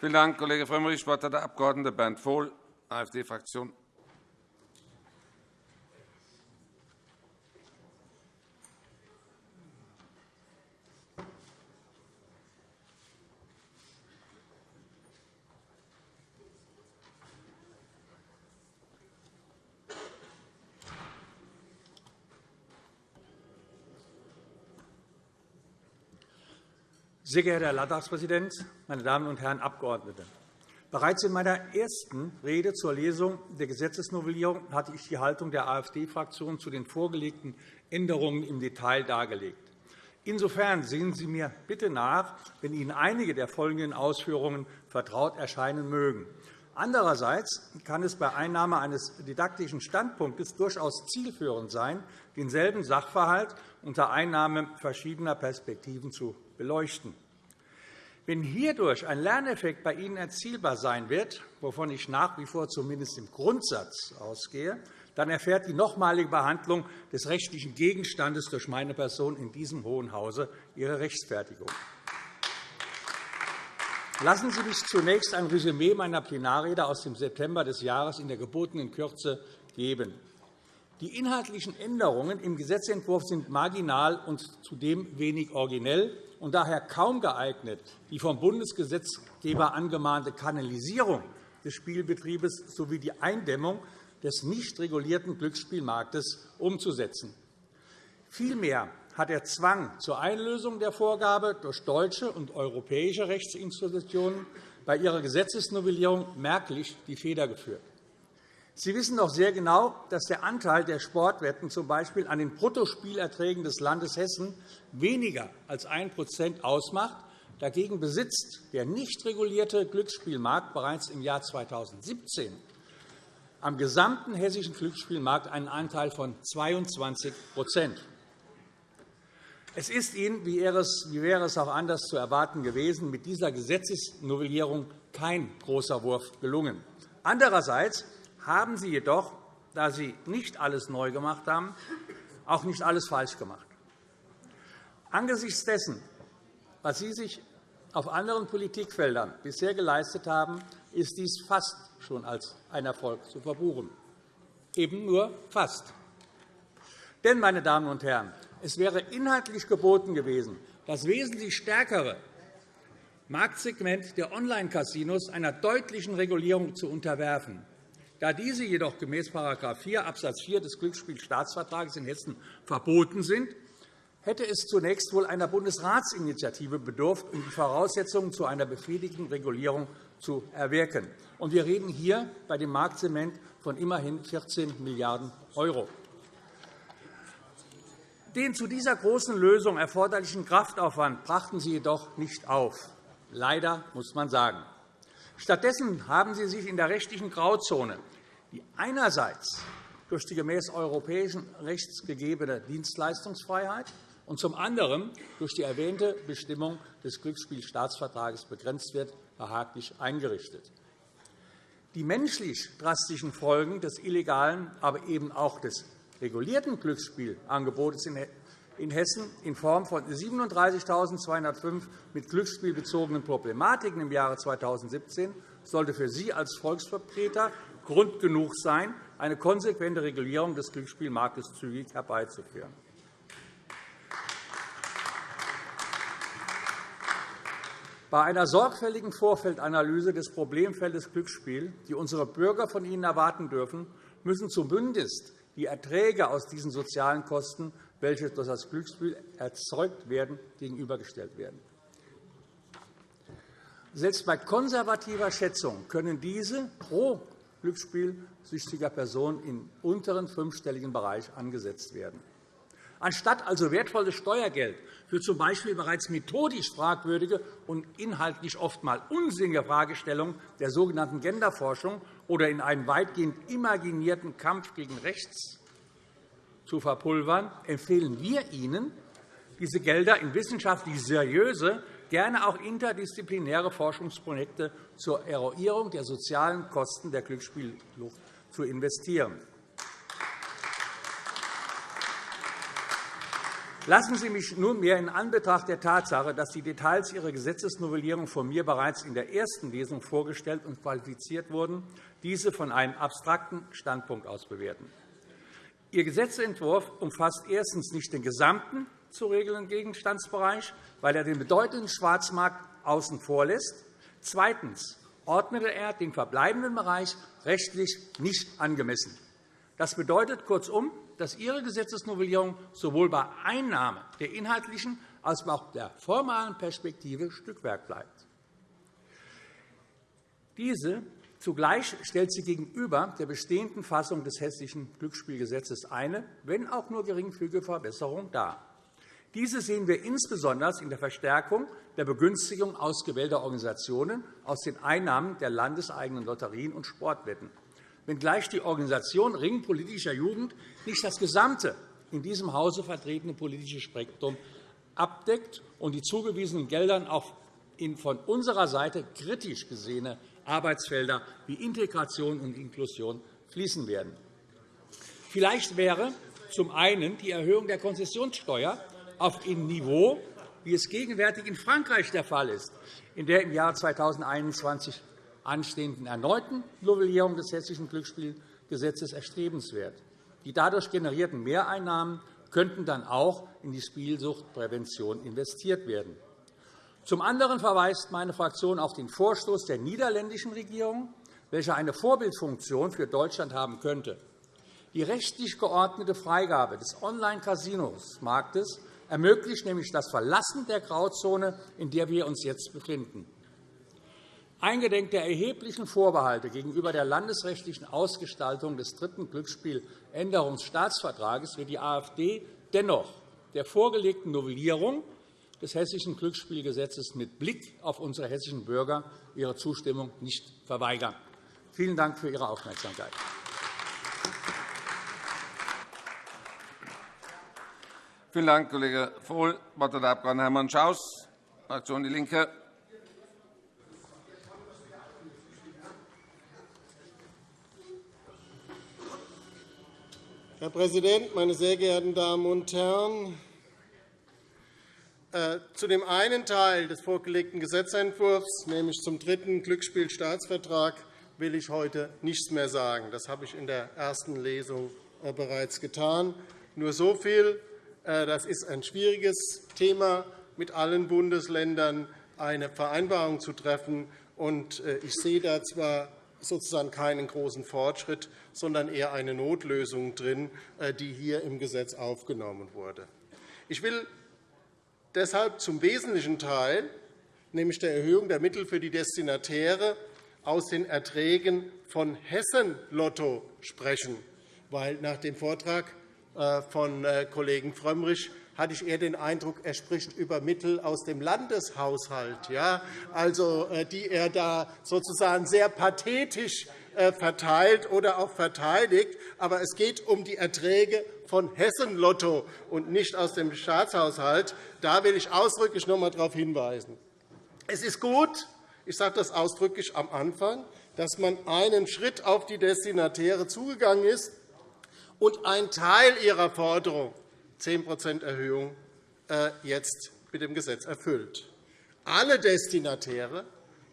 Vielen Dank, Kollege Frömmrich. Das Wort hat der Abg. Bernd Vohl, AfD-Fraktion. Sehr geehrter Herr Landtagspräsident, meine Damen und Herren Abgeordnete! Bereits in meiner ersten Rede zur Lesung der Gesetzesnovellierung hatte ich die Haltung der AfD-Fraktion zu den vorgelegten Änderungen im Detail dargelegt. Insofern sehen Sie mir bitte nach, wenn Ihnen einige der folgenden Ausführungen vertraut erscheinen mögen. Andererseits kann es bei Einnahme eines didaktischen Standpunktes durchaus zielführend sein, denselben Sachverhalt unter Einnahme verschiedener Perspektiven zu beleuchten. Wenn hierdurch ein Lerneffekt bei Ihnen erzielbar sein wird, wovon ich nach wie vor zumindest im Grundsatz ausgehe, dann erfährt die nochmalige Behandlung des rechtlichen Gegenstandes durch meine Person in diesem Hohen Hause ihre Rechtfertigung. Lassen Sie mich zunächst ein Resümee meiner Plenarrede aus dem September des Jahres in der gebotenen Kürze geben. Die inhaltlichen Änderungen im Gesetzentwurf sind marginal und zudem wenig originell und daher kaum geeignet, die vom Bundesgesetzgeber angemahnte Kanalisierung des Spielbetriebes sowie die Eindämmung des nicht regulierten Glücksspielmarktes umzusetzen. Vielmehr hat der Zwang zur Einlösung der Vorgabe durch deutsche und europäische Rechtsinstitutionen bei ihrer Gesetzesnovellierung merklich die Feder geführt. Sie wissen doch sehr genau, dass der Anteil der Sportwetten z. B. an den Bruttospielerträgen des Landes Hessen weniger als 1% ausmacht. Dagegen besitzt der nicht regulierte Glücksspielmarkt bereits im Jahr 2017 am gesamten hessischen Glücksspielmarkt einen Anteil von 22% Es ist Ihnen, wie wäre es auch anders zu erwarten gewesen, mit dieser Gesetzesnovellierung kein großer Wurf gelungen. Andererseits haben Sie jedoch, da Sie nicht alles neu gemacht haben, auch nicht alles falsch gemacht. Angesichts dessen, was Sie sich auf anderen Politikfeldern bisher geleistet haben, ist dies fast schon als ein Erfolg zu verbuchen. Eben nur fast. Denn, meine Damen und Herren, es wäre inhaltlich geboten gewesen, das wesentlich stärkere Marktsegment der Online-Casinos einer deutlichen Regulierung zu unterwerfen. Da diese jedoch gemäß § 4 Abs. 4 des Glücksspielstaatsvertrags in Hessen verboten sind, hätte es zunächst wohl einer Bundesratsinitiative bedurft, um die Voraussetzungen zu einer befriedigenden Regulierung zu erwirken. Wir reden hier bei dem Marktzement von immerhin 14 Milliarden €. Den zu dieser großen Lösung erforderlichen Kraftaufwand brachten Sie jedoch nicht auf. Leider, muss man sagen. Stattdessen haben Sie sich in der rechtlichen Grauzone, die einerseits durch die gemäß europäischen Rechts gegebene Dienstleistungsfreiheit und zum anderen durch die erwähnte Bestimmung des Glücksspielstaatsvertrags begrenzt wird, behaglich eingerichtet. Die menschlich drastischen Folgen des illegalen, aber eben auch des regulierten Glücksspielangebotes in Hessen in Form von 37.205 mit Glücksspiel bezogenen Problematiken im Jahre 2017 sollte für Sie als Volksvertreter Grund genug sein, eine konsequente Regulierung des Glücksspielmarktes zügig herbeizuführen. Bei einer sorgfältigen Vorfeldanalyse des Problemfeldes Glücksspiel, die unsere Bürger von Ihnen erwarten dürfen, müssen zumindest die Erträge aus diesen sozialen Kosten, welche durch das Glücksspiel erzeugt werden, gegenübergestellt werden. Selbst bei konservativer Schätzung können diese pro glücksspielsüchtiger Person im unteren fünfstelligen Bereich angesetzt werden. Anstatt also wertvolles Steuergeld für z. B. bereits methodisch fragwürdige und inhaltlich oftmals unsinnige Fragestellungen der sogenannten Genderforschung oder in einen weitgehend imaginierten Kampf gegen rechts zu verpulvern, empfehlen wir Ihnen, diese Gelder in wissenschaftlich seriöse, gerne auch interdisziplinäre Forschungsprojekte zur Eruierung der sozialen Kosten der Glücksspiellucht zu investieren. Lassen Sie mich nunmehr in Anbetracht der Tatsache, dass die Details Ihrer Gesetzesnovellierung von mir bereits in der ersten Lesung vorgestellt und qualifiziert wurden, diese von einem abstrakten Standpunkt aus bewerten. Ihr Gesetzentwurf umfasst erstens nicht den gesamten zu regelnden Gegenstandsbereich, weil er den bedeutenden Schwarzmarkt außen vor lässt. Zweitens ordnete er den verbleibenden Bereich rechtlich nicht angemessen. Das bedeutet kurzum, dass Ihre Gesetzesnovellierung sowohl bei Einnahme der inhaltlichen als auch der formalen Perspektive Stückwerk bleibt. Diese Zugleich stellt sie gegenüber der bestehenden Fassung des Hessischen Glücksspielgesetzes eine, wenn auch nur geringfügige Verbesserung dar. Diese sehen wir insbesondere in der Verstärkung der Begünstigung ausgewählter Organisationen aus den Einnahmen der landeseigenen Lotterien und Sportwetten, wenngleich die Organisation Ring politischer Jugend nicht das gesamte in diesem Hause vertretene politische Spektrum abdeckt und die zugewiesenen Gelder auch in von unserer Seite kritisch gesehene Arbeitsfelder wie Integration und Inklusion fließen werden. Vielleicht wäre zum einen die Erhöhung der Konzessionssteuer auf ein Niveau, wie es gegenwärtig in Frankreich der Fall ist, in der im Jahr 2021 anstehenden erneuten Novellierung des Hessischen Glücksspielgesetzes erstrebenswert. Die dadurch generierten Mehreinnahmen könnten dann auch in die Spielsuchtprävention investiert werden. Zum anderen verweist meine Fraktion auf den Vorstoß der niederländischen Regierung, welcher eine Vorbildfunktion für Deutschland haben könnte. Die rechtlich geordnete Freigabe des Online-Casinos-Marktes ermöglicht nämlich das Verlassen der Grauzone, in der wir uns jetzt befinden. Eingedenk der erheblichen Vorbehalte gegenüber der landesrechtlichen Ausgestaltung des dritten Glücksspieländerungsstaatsvertrages wird die AfD dennoch der vorgelegten Novellierung des Hessischen Glücksspielgesetzes mit Blick auf unsere hessischen Bürger ihre Zustimmung nicht verweigern. Vielen Dank für Ihre Aufmerksamkeit. Vielen Dank, Kollege Vohl. Das Wort hat der Abg. Hermann Schaus, Fraktion DIE LINKE. Herr Präsident, meine sehr geehrten Damen und Herren! Äh, zu dem einen Teil des vorgelegten Gesetzentwurfs, nämlich zum dritten Glücksspielstaatsvertrag, will ich heute nichts mehr sagen. Das habe ich in der ersten Lesung äh, bereits getan. Nur so viel. Äh, das ist ein schwieriges Thema, mit allen Bundesländern eine Vereinbarung zu treffen. Ich sehe da zwar sozusagen keinen großen Fortschritt, sondern eher eine Notlösung drin, die hier im Gesetz aufgenommen wurde. Ich will deshalb zum wesentlichen Teil, nämlich der Erhöhung der Mittel für die Destinatäre aus den Erträgen von Hessen Lotto sprechen. Weil nach dem Vortrag äh, von äh, Kollegen Frömmrich hatte ich eher den Eindruck, er spricht über Mittel aus dem Landeshaushalt, ja, also, äh, die er da sozusagen sehr pathetisch verteilt oder auch verteidigt. Aber es geht um die Erträge von Hessen Lotto und nicht aus dem Staatshaushalt. Da will ich ausdrücklich noch einmal darauf hinweisen. Es ist gut, ich sage das ausdrücklich am Anfang, dass man einen Schritt auf die Destinatäre zugegangen ist und einen Teil ihrer Forderung, 10 Erhöhung, äh, jetzt mit dem Gesetz erfüllt. Alle Destinatäre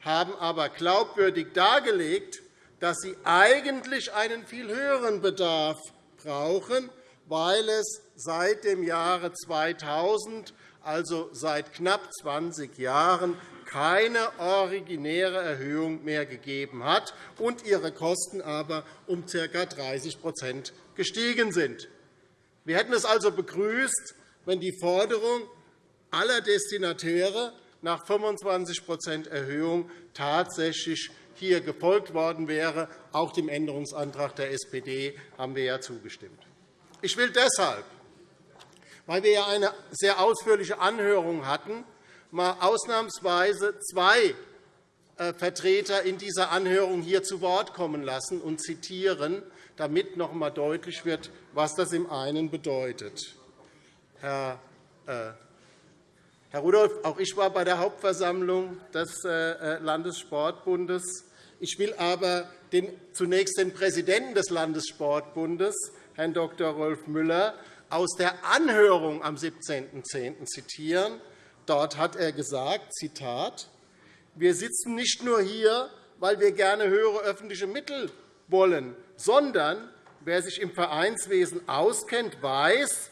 haben aber glaubwürdig dargelegt, dass sie eigentlich einen viel höheren Bedarf brauchen, weil es seit dem Jahre 2000, also seit knapp 20 Jahren, keine originäre Erhöhung mehr gegeben hat und ihre Kosten aber um ca. 30% gestiegen sind. Wir hätten es also begrüßt, wenn die Forderung aller Destinatäre nach 25% Erhöhung tatsächlich hier gefolgt worden wäre. Auch dem Änderungsantrag der SPD haben wir ja zugestimmt. Ich will deshalb, weil wir ja eine sehr ausführliche Anhörung hatten, mal ausnahmsweise zwei äh, Vertreter in dieser Anhörung hier zu Wort kommen lassen und zitieren, damit noch einmal deutlich wird, was das im einen bedeutet. Herr äh, Herr Rudolph, auch ich war bei der Hauptversammlung des äh, Landessportbundes. Ich will aber zunächst den Präsidenten des Landessportbundes, Herrn Dr. Rolf Müller, aus der Anhörung am 17.10. zitieren. Dort hat er gesagt, Zitat, wir sitzen nicht nur hier, weil wir gerne höhere öffentliche Mittel wollen, sondern wer sich im Vereinswesen auskennt, weiß,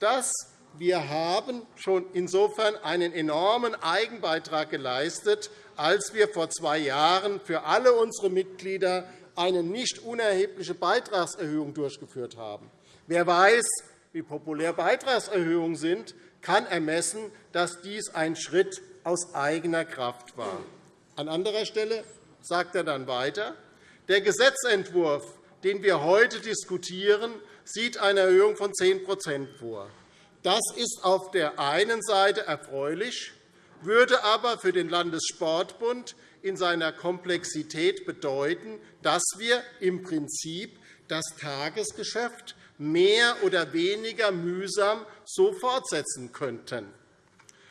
dass wir haben schon insofern einen enormen Eigenbeitrag geleistet, als wir vor zwei Jahren für alle unsere Mitglieder eine nicht unerhebliche Beitragserhöhung durchgeführt haben. Wer weiß, wie populär Beitragserhöhungen sind, kann ermessen, dass dies ein Schritt aus eigener Kraft war. An anderer Stelle sagt er dann weiter, der Gesetzentwurf, den wir heute diskutieren, sieht eine Erhöhung von 10% vor. Das ist auf der einen Seite erfreulich, würde aber für den Landessportbund in seiner Komplexität bedeuten, dass wir im Prinzip das Tagesgeschäft mehr oder weniger mühsam so fortsetzen könnten.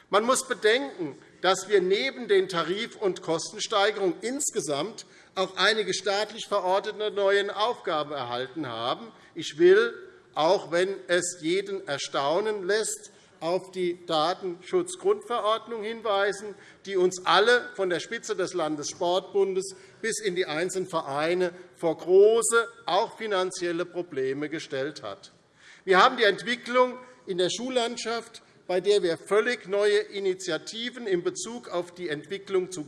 Man muss bedenken, dass wir neben den Tarif- und Kostensteigerungen insgesamt auch einige staatlich verordnete neue Aufgaben erhalten haben. Ich will auch wenn es jeden erstaunen lässt, auf die Datenschutzgrundverordnung hinweisen, die uns alle von der Spitze des Landessportbundes bis in die einzelnen Vereine vor große, auch finanzielle Probleme gestellt hat. Wir haben die Entwicklung in der Schullandschaft, bei der wir völlig neue Initiativen in Bezug auf die Entwicklung zu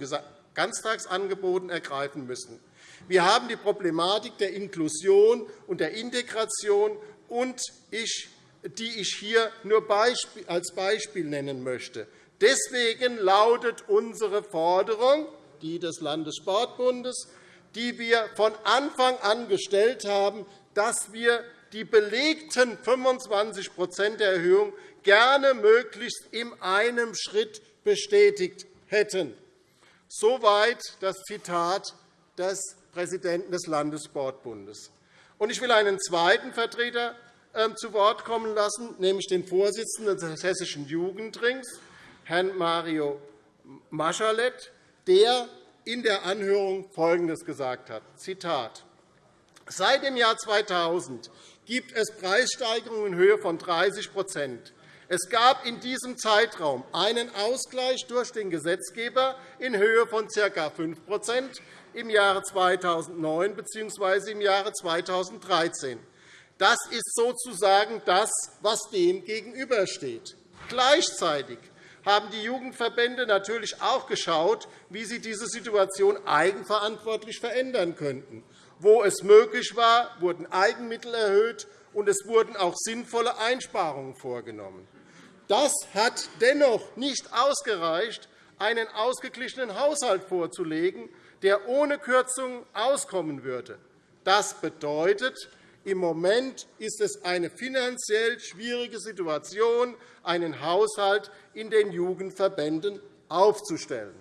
Ganztagsangeboten ergreifen müssen. Wir haben die Problematik der Inklusion und der Integration und ich, die ich hier nur als Beispiel nennen möchte. Deswegen lautet unsere Forderung, die des Landessportbundes, die wir von Anfang an gestellt haben, dass wir die belegten 25% der Erhöhung gerne möglichst in einem Schritt bestätigt hätten. Soweit das Zitat des Präsidenten des Landessportbundes. Ich will einen zweiten Vertreter zu Wort kommen lassen, nämlich den Vorsitzenden des Hessischen Jugendrings, Herrn Mario Maschalet, der in der Anhörung Folgendes gesagt hat. Zitat. Seit dem Jahr 2000 gibt es Preissteigerungen in Höhe von 30% Es gab in diesem Zeitraum einen Ausgleich durch den Gesetzgeber in Höhe von ca. 5% im Jahre 2009 bzw. im Jahre 2013. Das ist sozusagen das, was dem gegenübersteht. Gleichzeitig haben die Jugendverbände natürlich auch geschaut, wie sie diese Situation eigenverantwortlich verändern könnten. Wo es möglich war, wurden Eigenmittel erhöht, und es wurden auch sinnvolle Einsparungen vorgenommen. Das hat dennoch nicht ausgereicht, einen ausgeglichenen Haushalt vorzulegen, der ohne Kürzungen auskommen würde. Das bedeutet, im Moment ist es eine finanziell schwierige Situation, einen Haushalt in den Jugendverbänden aufzustellen.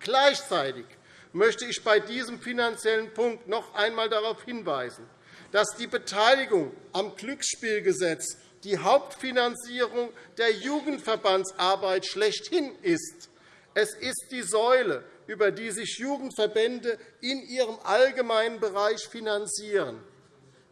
Gleichzeitig möchte ich bei diesem finanziellen Punkt noch einmal darauf hinweisen, dass die Beteiligung am Glücksspielgesetz die Hauptfinanzierung der Jugendverbandsarbeit schlechthin ist. Es ist die Säule, über die sich Jugendverbände in ihrem allgemeinen Bereich finanzieren.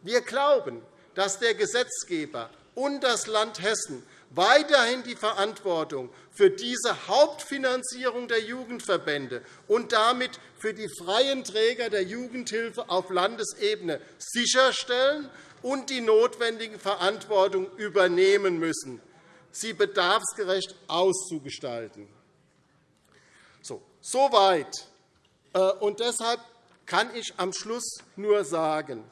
Wir glauben, dass der Gesetzgeber und das Land Hessen weiterhin die Verantwortung für diese Hauptfinanzierung der Jugendverbände und damit für die freien Träger der Jugendhilfe auf Landesebene sicherstellen und die notwendigen Verantwortung übernehmen müssen, sie bedarfsgerecht auszugestalten. So, soweit. Äh, und deshalb kann ich am Schluss nur sagen,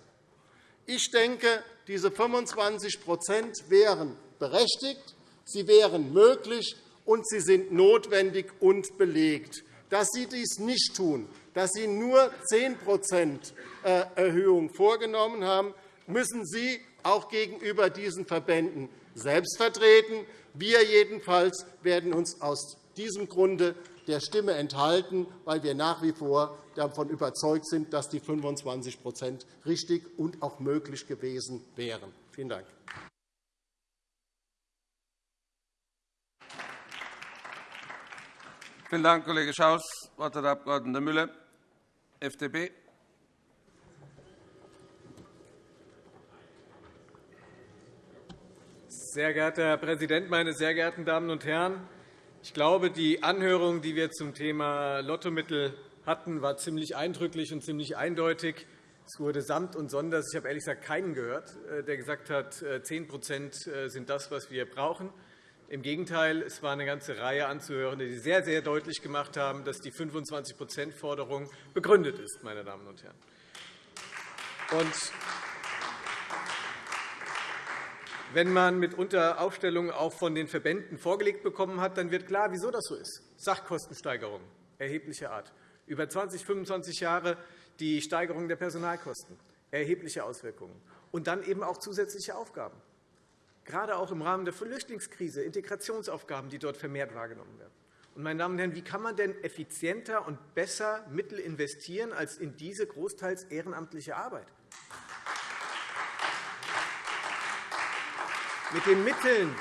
ich denke, diese 25% wären berechtigt, sie wären möglich, und sie sind notwendig und belegt. Dass Sie dies nicht tun, dass Sie nur 10% äh, Erhöhung vorgenommen haben, müssen Sie auch gegenüber diesen Verbänden selbst vertreten. Wir jedenfalls werden uns aus diesem Grunde der Stimme enthalten, weil wir nach wie vor davon überzeugt sind, dass die 25% richtig und auch möglich gewesen wären. Vielen Dank. Vielen Dank, Kollege Schaus. Das Wort hat der Abg. Müller, FDP. Sehr geehrter Herr Präsident, meine sehr geehrten Damen und Herren! Ich glaube, die Anhörung, die wir zum Thema Lottomittel hatten, war ziemlich eindrücklich und ziemlich eindeutig. Es wurde samt und sonders. Ich habe ehrlich gesagt keinen gehört, äh, der gesagt hat, 10% äh, äh, sind das, was wir brauchen. Im Gegenteil, es war eine ganze Reihe anzuhören, die sehr, sehr deutlich gemacht haben, dass die 25-%-Forderung begründet ist. Meine Damen und Herren. Wenn man mitunter Aufstellungen auch von den Verbänden vorgelegt bekommen hat, dann wird klar, wieso das so ist. Sachkostensteigerungen erheblicher Art. Über 20, 25 Jahre die Steigerung der Personalkosten, erhebliche Auswirkungen. Und dann eben auch zusätzliche Aufgaben gerade auch im Rahmen der Flüchtlingskrise, Integrationsaufgaben, die dort vermehrt wahrgenommen werden. Und, meine Damen und Herren, wie kann man denn effizienter und besser Mittel investieren als in diese großteils ehrenamtliche Arbeit? Mit den Mitteln,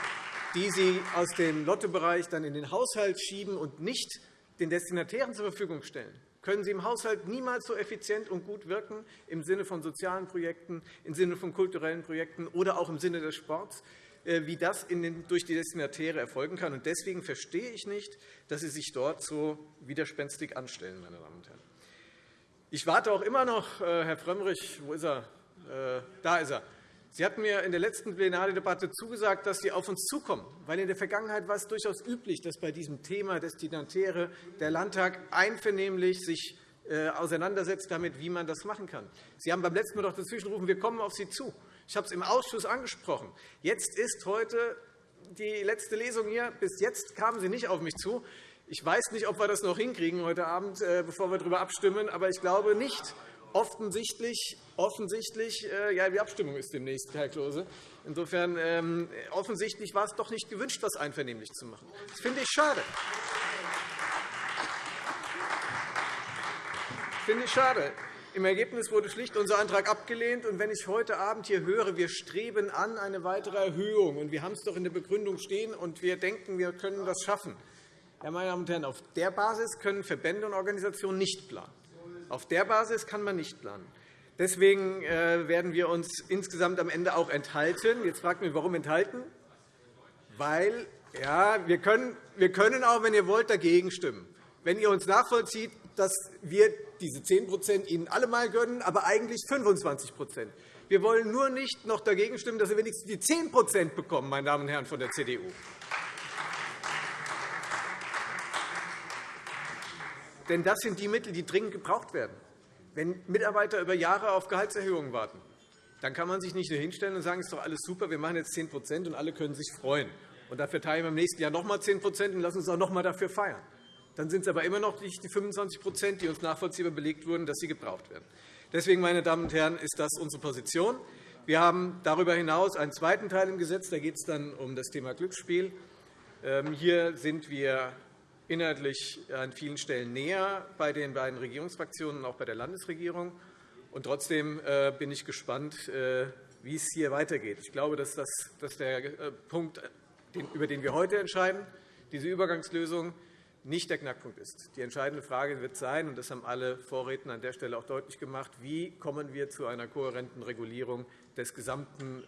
die Sie aus dem Lottobereich dann in den Haushalt schieben und nicht den Destinatären zur Verfügung stellen, können Sie im Haushalt niemals so effizient und gut wirken im Sinne von sozialen Projekten, im Sinne von kulturellen Projekten oder auch im Sinne des Sports, äh, wie das durch die Destinatäre erfolgen kann. Deswegen verstehe ich nicht, dass Sie sich dort so widerspenstig anstellen. Meine Damen und Herren. Ich warte auch immer noch, äh, Herr Frömmrich, wo ist er? Äh, da ist er. Sie hatten mir in der letzten Plenardebatte zugesagt, dass Sie auf uns zukommen. Weil in der Vergangenheit war es durchaus üblich, dass bei diesem Thema Destinatäre der Landtag einvernehmlich sich äh, auseinandersetzt damit, wie man das machen kann. Sie haben beim letzten Mal doch dazwischengerufen, wir kommen auf Sie zu. Ich habe es im Ausschuss angesprochen. Jetzt ist heute die letzte Lesung hier. Bis jetzt kamen Sie nicht auf mich zu. Ich weiß nicht, ob wir das noch hinkriegen heute Abend, äh, bevor wir darüber abstimmen, aber ich glaube nicht offensichtlich, offensichtlich äh, ja, die Abstimmung ist demnächst, Herr Klose. Insofern ähm, offensichtlich war es doch nicht gewünscht, das einvernehmlich zu machen. Das finde ich schade. Das finde ich schade. Im Ergebnis wurde schlicht unser Antrag abgelehnt. Und wenn ich heute Abend hier höre, wir streben an eine weitere Erhöhung, und wir haben es doch in der Begründung stehen, und wir denken, wir können das schaffen, ja, meine Damen und Herren, auf der Basis können Verbände und Organisationen nicht planen. Auf der Basis kann man nicht planen. Deswegen äh, werden wir uns insgesamt am Ende auch enthalten. Jetzt fragt mich, warum enthalten? Weil ja, wir, können, wir können auch, wenn ihr wollt, dagegen stimmen. Wenn ihr uns nachvollzieht, dass wir diese 10% Ihnen alle mal gönnen, aber eigentlich 25% Wir wollen nur nicht noch dagegen stimmen, dass wir wenigstens die 10% bekommen, meine Damen und Herren von der CDU. Denn das sind die Mittel, die dringend gebraucht werden. Wenn Mitarbeiter über Jahre auf Gehaltserhöhungen warten, dann kann man sich nicht nur hinstellen und sagen, es ist doch alles super, wir machen jetzt 10% und alle können sich freuen. Und dafür teilen wir im nächsten Jahr noch einmal 10% und lassen uns auch noch einmal dafür feiern. Dann sind es aber immer noch nicht die 25% die uns nachvollziehbar belegt wurden, dass sie gebraucht werden. Deswegen, meine Damen und Herren, ist das unsere Position. Wir haben darüber hinaus einen zweiten Teil im Gesetz. Da geht es dann um das Thema Glücksspiel. Ähm, hier sind wir inhaltlich an vielen Stellen näher bei den beiden Regierungsfraktionen und auch bei der Landesregierung. Und trotzdem äh, bin ich gespannt, äh, wie es hier weitergeht. Ich glaube, dass, das, der äh, Punkt, über den wir heute entscheiden, diese Übergangslösung, nicht der Knackpunkt ist. Die entscheidende Frage wird sein, und das haben alle Vorredner an der Stelle auch deutlich gemacht, wie kommen wir zu einer kohärenten Regulierung des gesamten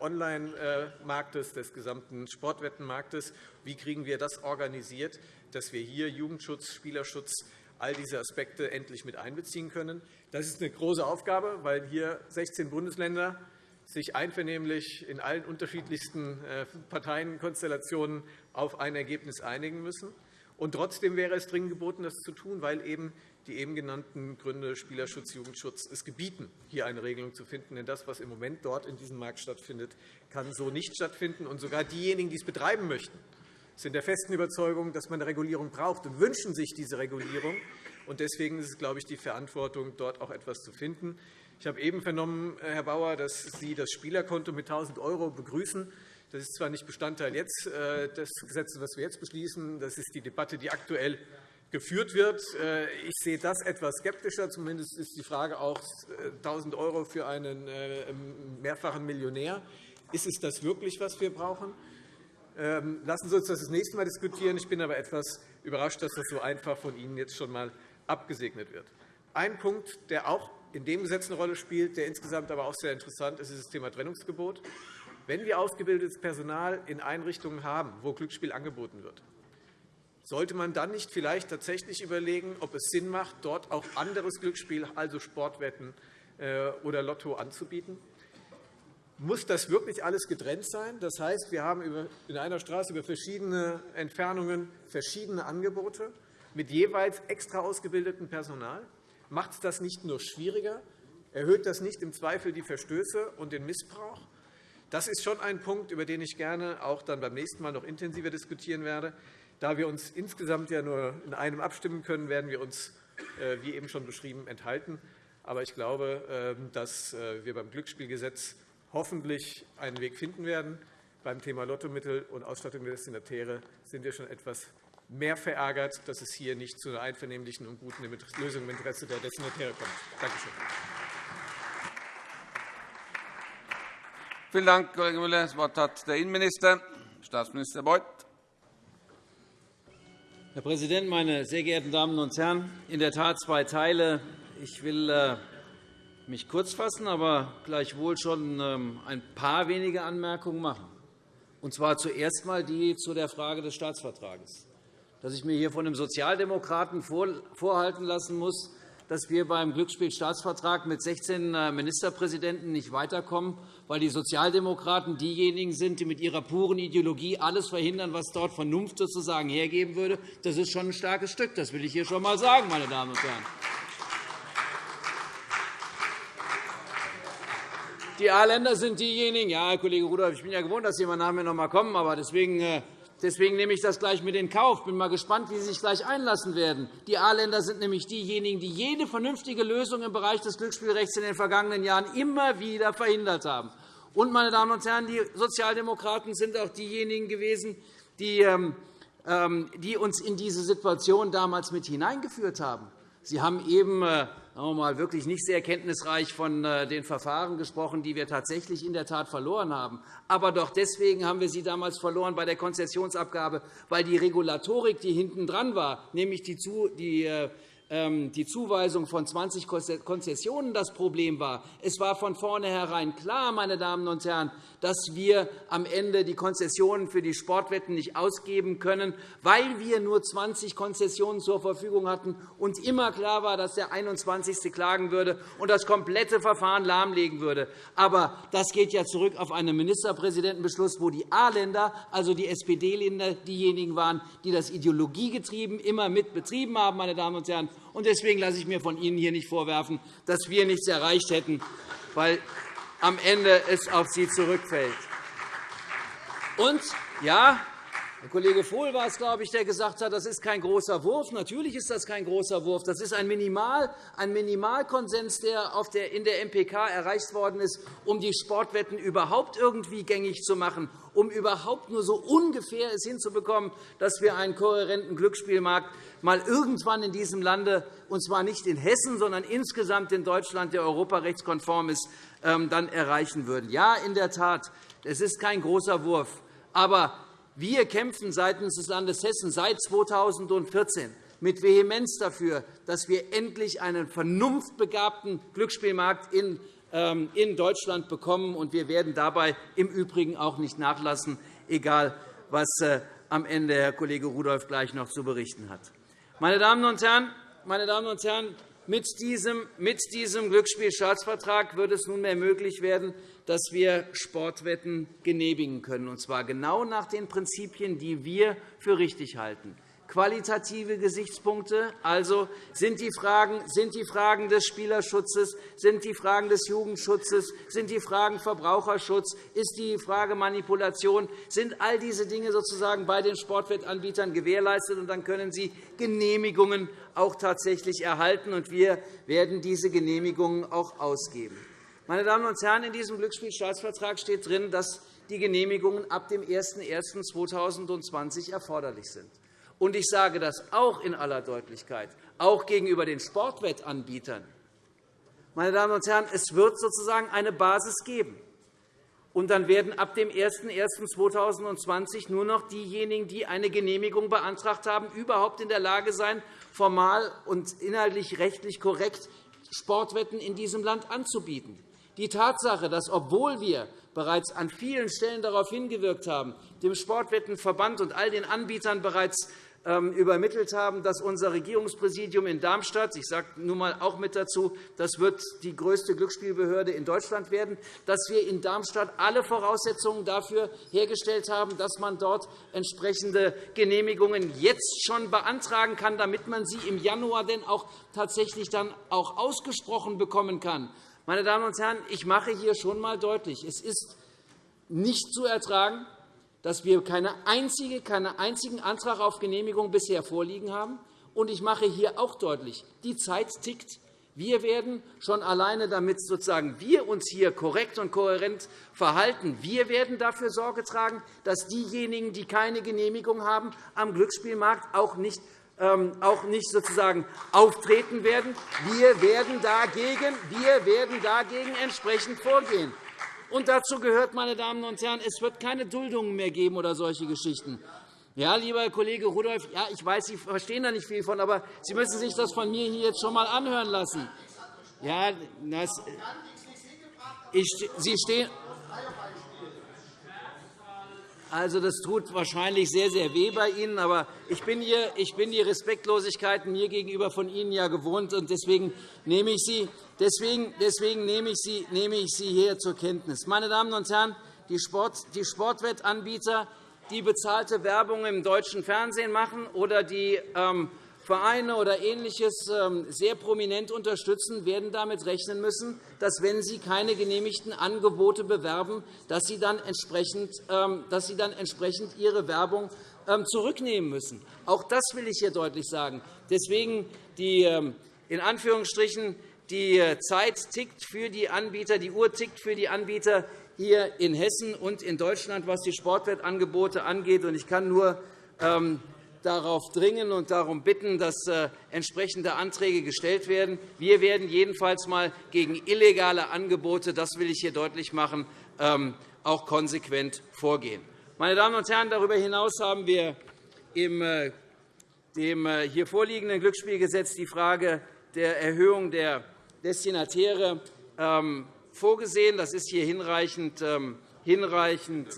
Online-Marktes, des gesamten Sportwettenmarktes? Wie kriegen wir das organisiert, dass wir hier Jugendschutz, Spielerschutz, all diese Aspekte endlich mit einbeziehen können. Das ist eine große Aufgabe, weil hier 16 Bundesländer sich einvernehmlich in allen unterschiedlichsten äh, Parteienkonstellationen auf ein Ergebnis einigen müssen. Und trotzdem wäre es dringend geboten, das zu tun, weil eben die eben genannten Gründe Spielerschutz, Jugendschutz es gebieten, hier eine Regelung zu finden. Denn das, was im Moment dort in diesem Markt stattfindet, kann so nicht stattfinden. Und sogar diejenigen, die es betreiben möchten, sind der festen Überzeugung, dass man eine Regulierung braucht und wünschen sich diese Regulierung. Und deswegen ist es, glaube ich, die Verantwortung, dort auch etwas zu finden. Ich habe eben vernommen, Herr Bauer, dass Sie das Spielerkonto mit 1.000 € begrüßen. Das ist zwar nicht Bestandteil jetzt äh, des Gesetzes, das wir jetzt beschließen. Das ist die Debatte, die aktuell geführt wird. Äh, ich sehe das etwas skeptischer. Zumindest ist die Frage auch 1.000 € für einen äh, mehrfachen Millionär. Ist es das wirklich, was wir brauchen? Ähm, lassen Sie uns das das nächste Mal diskutieren. Ich bin aber etwas überrascht, dass das so einfach von Ihnen jetzt schon einmal abgesegnet wird. Ein Punkt, der auch in dem Gesetz eine Rolle spielt, der insgesamt aber auch sehr interessant ist, ist das Thema Trennungsgebot. Wenn wir ausgebildetes Personal in Einrichtungen haben, wo Glücksspiel angeboten wird, sollte man dann nicht vielleicht tatsächlich überlegen, ob es Sinn macht, dort auch anderes Glücksspiel, also Sportwetten äh, oder Lotto, anzubieten? Muss das wirklich alles getrennt sein? Das heißt, wir haben in einer Straße über verschiedene Entfernungen verschiedene Angebote mit jeweils extra ausgebildetem Personal. Macht das nicht nur schwieriger? Erhöht das nicht im Zweifel die Verstöße und den Missbrauch? Das ist schon ein Punkt, über den ich gerne auch dann beim nächsten Mal noch intensiver diskutieren werde. Da wir uns insgesamt ja nur in einem abstimmen können, werden wir uns, äh, wie eben schon beschrieben, enthalten. Aber ich glaube, ähm, dass äh, wir beim Glücksspielgesetz hoffentlich einen Weg finden werden. Beim Thema Lottomittel und Ausstattung der Destinatäre sind wir schon etwas mehr verärgert, dass es hier nicht zu einer einvernehmlichen und guten Lösung im Interesse der Destinatäre kommt. Danke schön. Vielen Dank, Kollege Müller. Das Wort hat der Innenminister, Staatsminister Beuth. Herr Präsident, meine sehr geehrten Damen und Herren! In der Tat zwei Teile. Ich will äh, mich kurz fassen, aber gleichwohl schon ähm, ein paar wenige Anmerkungen machen. Und zwar zuerst einmal die zu der Frage des Staatsvertrages. Dass ich mir hier von einem Sozialdemokraten vorhalten lassen muss, dass wir beim Glücksspielstaatsvertrag mit 16 äh, Ministerpräsidenten nicht weiterkommen, weil die Sozialdemokraten diejenigen sind, die mit ihrer puren Ideologie alles verhindern, was dort Vernunft sozusagen hergeben würde. Das ist schon ein starkes Stück. Das will ich hier schon einmal sagen, meine Damen und Herren. Die A-Länder sind diejenigen, ja, Kollege Rudolph, ich bin ja gewohnt, dass Sie immer nach mir noch einmal kommen, aber deswegen äh, Deswegen nehme ich das gleich mit in Kauf. Ich bin mal gespannt, wie Sie sich gleich einlassen werden. Die A-Länder sind nämlich diejenigen, die jede vernünftige Lösung im Bereich des Glücksspielrechts in den vergangenen Jahren immer wieder verhindert haben. Und, meine Damen und Herren, die Sozialdemokraten sind auch diejenigen gewesen, die ähm, ähm, uns in diese Situation damals mit hineingeführt haben. Sie haben eben äh, mal, wirklich nicht sehr kenntnisreich von äh, den Verfahren gesprochen, die wir tatsächlich in der Tat verloren haben. Aber doch deswegen haben wir sie damals verloren bei der Konzessionsabgabe, weil die Regulatorik, die hinten dran war, nämlich die äh, ähm, die Zuweisung von 20 Konzessionen das Problem war. Es war von vornherein klar, meine Damen und Herren, dass wir am Ende die Konzessionen für die Sportwetten nicht ausgeben können, weil wir nur 20 Konzessionen zur Verfügung hatten und immer klar war, dass der 21. klagen würde und das komplette Verfahren lahmlegen würde. Aber das geht ja zurück auf einen Ministerpräsidentenbeschluss, wo die A-Länder, also die SPD-Länder, diejenigen waren, die das ideologiegetrieben immer mit betrieben haben. Meine Damen und Herren. Deswegen lasse ich mir von Ihnen hier nicht vorwerfen, dass wir nichts erreicht hätten, weil am Ende es auf Sie zurückfällt. Und ja, der Kollege Vohl war es, glaube ich, der gesagt hat, das ist kein großer Wurf. Natürlich ist das kein großer Wurf. Das ist ein, Minimal, ein Minimalkonsens, der in der MPK erreicht worden ist, um die Sportwetten überhaupt irgendwie gängig zu machen, um überhaupt nur so ungefähr es hinzubekommen, dass wir einen kohärenten Glücksspielmarkt mal irgendwann in diesem Lande, und zwar nicht in Hessen, sondern insgesamt in Deutschland, der europarechtskonform ist, dann erreichen würden. Ja, in der Tat, es ist kein großer Wurf. Aber wir kämpfen seitens des Landes Hessen seit 2014 mit Vehemenz dafür, dass wir endlich einen vernunftbegabten Glücksspielmarkt in ähm, Deutschland bekommen. Und wir werden dabei im Übrigen auch nicht nachlassen, egal was äh, am Ende Herr Kollege Rudolph gleich noch zu berichten hat. Meine Damen und Herren, meine Damen und Herren mit diesem, mit diesem Glücksspielstaatsvertrag wird es nunmehr möglich werden, dass wir Sportwetten genehmigen können, und zwar genau nach den Prinzipien, die wir für richtig halten. Qualitative Gesichtspunkte. Also sind die, Fragen, sind die Fragen des Spielerschutzes, sind die Fragen des Jugendschutzes, sind die Fragen Verbraucherschutz, ist die Frage Manipulation, sind all diese Dinge sozusagen bei den Sportwettanbietern gewährleistet. Und dann können sie Genehmigungen auch tatsächlich erhalten. Und wir werden diese Genehmigungen auch ausgeben. Meine Damen und Herren, in diesem Glücksspielstaatsvertrag steht drin, dass die Genehmigungen ab dem 01.01.2020 erforderlich sind. Und ich sage das auch in aller Deutlichkeit, auch gegenüber den Sportwettanbietern. Meine Damen und Herren, es wird sozusagen eine Basis geben. Und dann werden ab dem 01.01.2020 nur noch diejenigen, die eine Genehmigung beantragt haben, überhaupt in der Lage sein, formal und inhaltlich rechtlich korrekt Sportwetten in diesem Land anzubieten. Die Tatsache, dass, obwohl wir bereits an vielen Stellen darauf hingewirkt haben, dem Sportwettenverband und all den Anbietern bereits übermittelt haben, dass unser Regierungspräsidium in Darmstadt, ich sage nun einmal auch mit dazu, das wird die größte Glücksspielbehörde in Deutschland werden, dass wir in Darmstadt alle Voraussetzungen dafür hergestellt haben, dass man dort entsprechende Genehmigungen jetzt schon beantragen kann, damit man sie im Januar denn auch tatsächlich dann auch ausgesprochen bekommen kann. Meine Damen und Herren, ich mache hier schon einmal deutlich, es ist nicht zu ertragen, dass wir keine einzige, keinen einzigen Antrag auf Genehmigung bisher vorliegen haben. Und ich mache hier auch deutlich, die Zeit tickt. Wir werden schon alleine, damit sozusagen wir uns hier korrekt und kohärent verhalten, wir werden dafür Sorge tragen, dass diejenigen, die keine Genehmigung haben, am Glücksspielmarkt auch nicht ähm, auch nicht sozusagen auftreten werden. Wir werden dagegen, wir werden dagegen entsprechend vorgehen. Und dazu gehört, meine Damen und Herren, es wird keine Duldungen mehr geben oder solche Geschichten. Ja, lieber Kollege Rudolph, ja, ich weiß, Sie verstehen da nicht viel von, aber Sie müssen sich das von mir hier jetzt schon einmal anhören lassen. Ja, das, ich, Sie stehen, also, das tut wahrscheinlich sehr, sehr weh bei Ihnen. Aber ich bin, hier, ich bin die Respektlosigkeiten mir gegenüber von Ihnen ja gewohnt. und Deswegen nehme ich Sie, deswegen, deswegen nehme ich Sie, nehme ich Sie hier zur Kenntnis. Meine Damen und Herren, die, Sport, die Sportwettanbieter, die bezahlte Werbung im deutschen Fernsehen machen oder die ähm, Vereine oder Ähnliches ähm, sehr prominent unterstützen, werden damit rechnen müssen, dass, wenn sie keine genehmigten Angebote bewerben, dass sie dann entsprechend, ähm, dass sie dann entsprechend ihre Werbung ähm, zurücknehmen müssen. Auch das will ich hier deutlich sagen. Deswegen die, in Anführungsstrichen, die Zeit tickt für die Anbieter, die Uhr tickt für die Anbieter hier in Hessen und in Deutschland, was die Sportwettangebote angeht. Ich kann nur darauf dringen und darum bitten, dass äh, entsprechende Anträge gestellt werden. Wir werden jedenfalls einmal gegen illegale Angebote, das will ich hier deutlich machen, ähm, auch konsequent vorgehen. Meine Damen und Herren, darüber hinaus haben wir im äh, dem äh, hier vorliegenden Glücksspielgesetz die Frage der Erhöhung der Destinatäre ähm, vorgesehen. Das ist hier hinreichend ähm,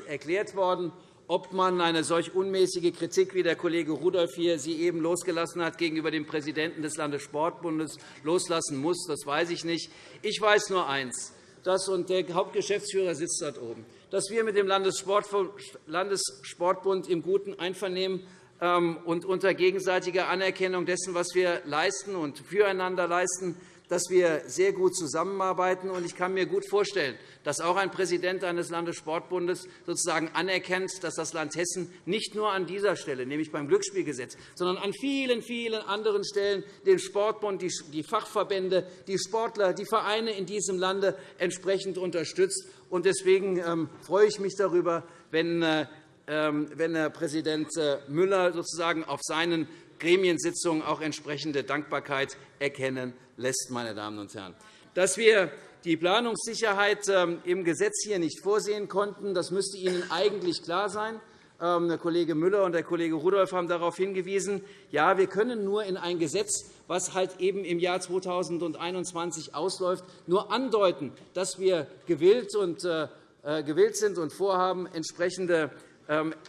erklärt worden ob man eine solch unmäßige Kritik, wie der Kollege Rudolph hier sie eben losgelassen hat, gegenüber dem Präsidenten des Landessportbundes loslassen muss, das weiß ich nicht. Ich weiß nur eines, dass, und der Hauptgeschäftsführer sitzt dort oben, dass wir mit dem Landessportbund im guten Einvernehmen ähm, und unter gegenseitiger Anerkennung dessen, was wir leisten und füreinander leisten, dass wir sehr gut zusammenarbeiten. Ich kann mir gut vorstellen, dass auch ein Präsident eines Landessportbundes sozusagen anerkennt, dass das Land Hessen nicht nur an dieser Stelle, nämlich beim Glücksspielgesetz, sondern an vielen, vielen anderen Stellen den Sportbund, die Fachverbände, die Sportler, die Vereine in diesem Lande entsprechend unterstützt. Deswegen ähm, freue ich mich darüber, wenn äh, ähm, wenn Herr Präsident äh, Müller sozusagen auf seinen Gremiensitzungen auch entsprechende Dankbarkeit erkennen lässt. Meine Damen und Herren. Dass wir die Planungssicherheit ähm, im Gesetz hier nicht vorsehen konnten, das müsste Ihnen eigentlich klar sein. Ähm, der Kollege Müller und der Kollege Rudolph haben darauf hingewiesen. Ja, wir können nur in ein Gesetz, das halt eben im Jahr 2021 ausläuft, nur andeuten, dass wir gewillt, und, äh, äh gewillt sind und vorhaben, entsprechende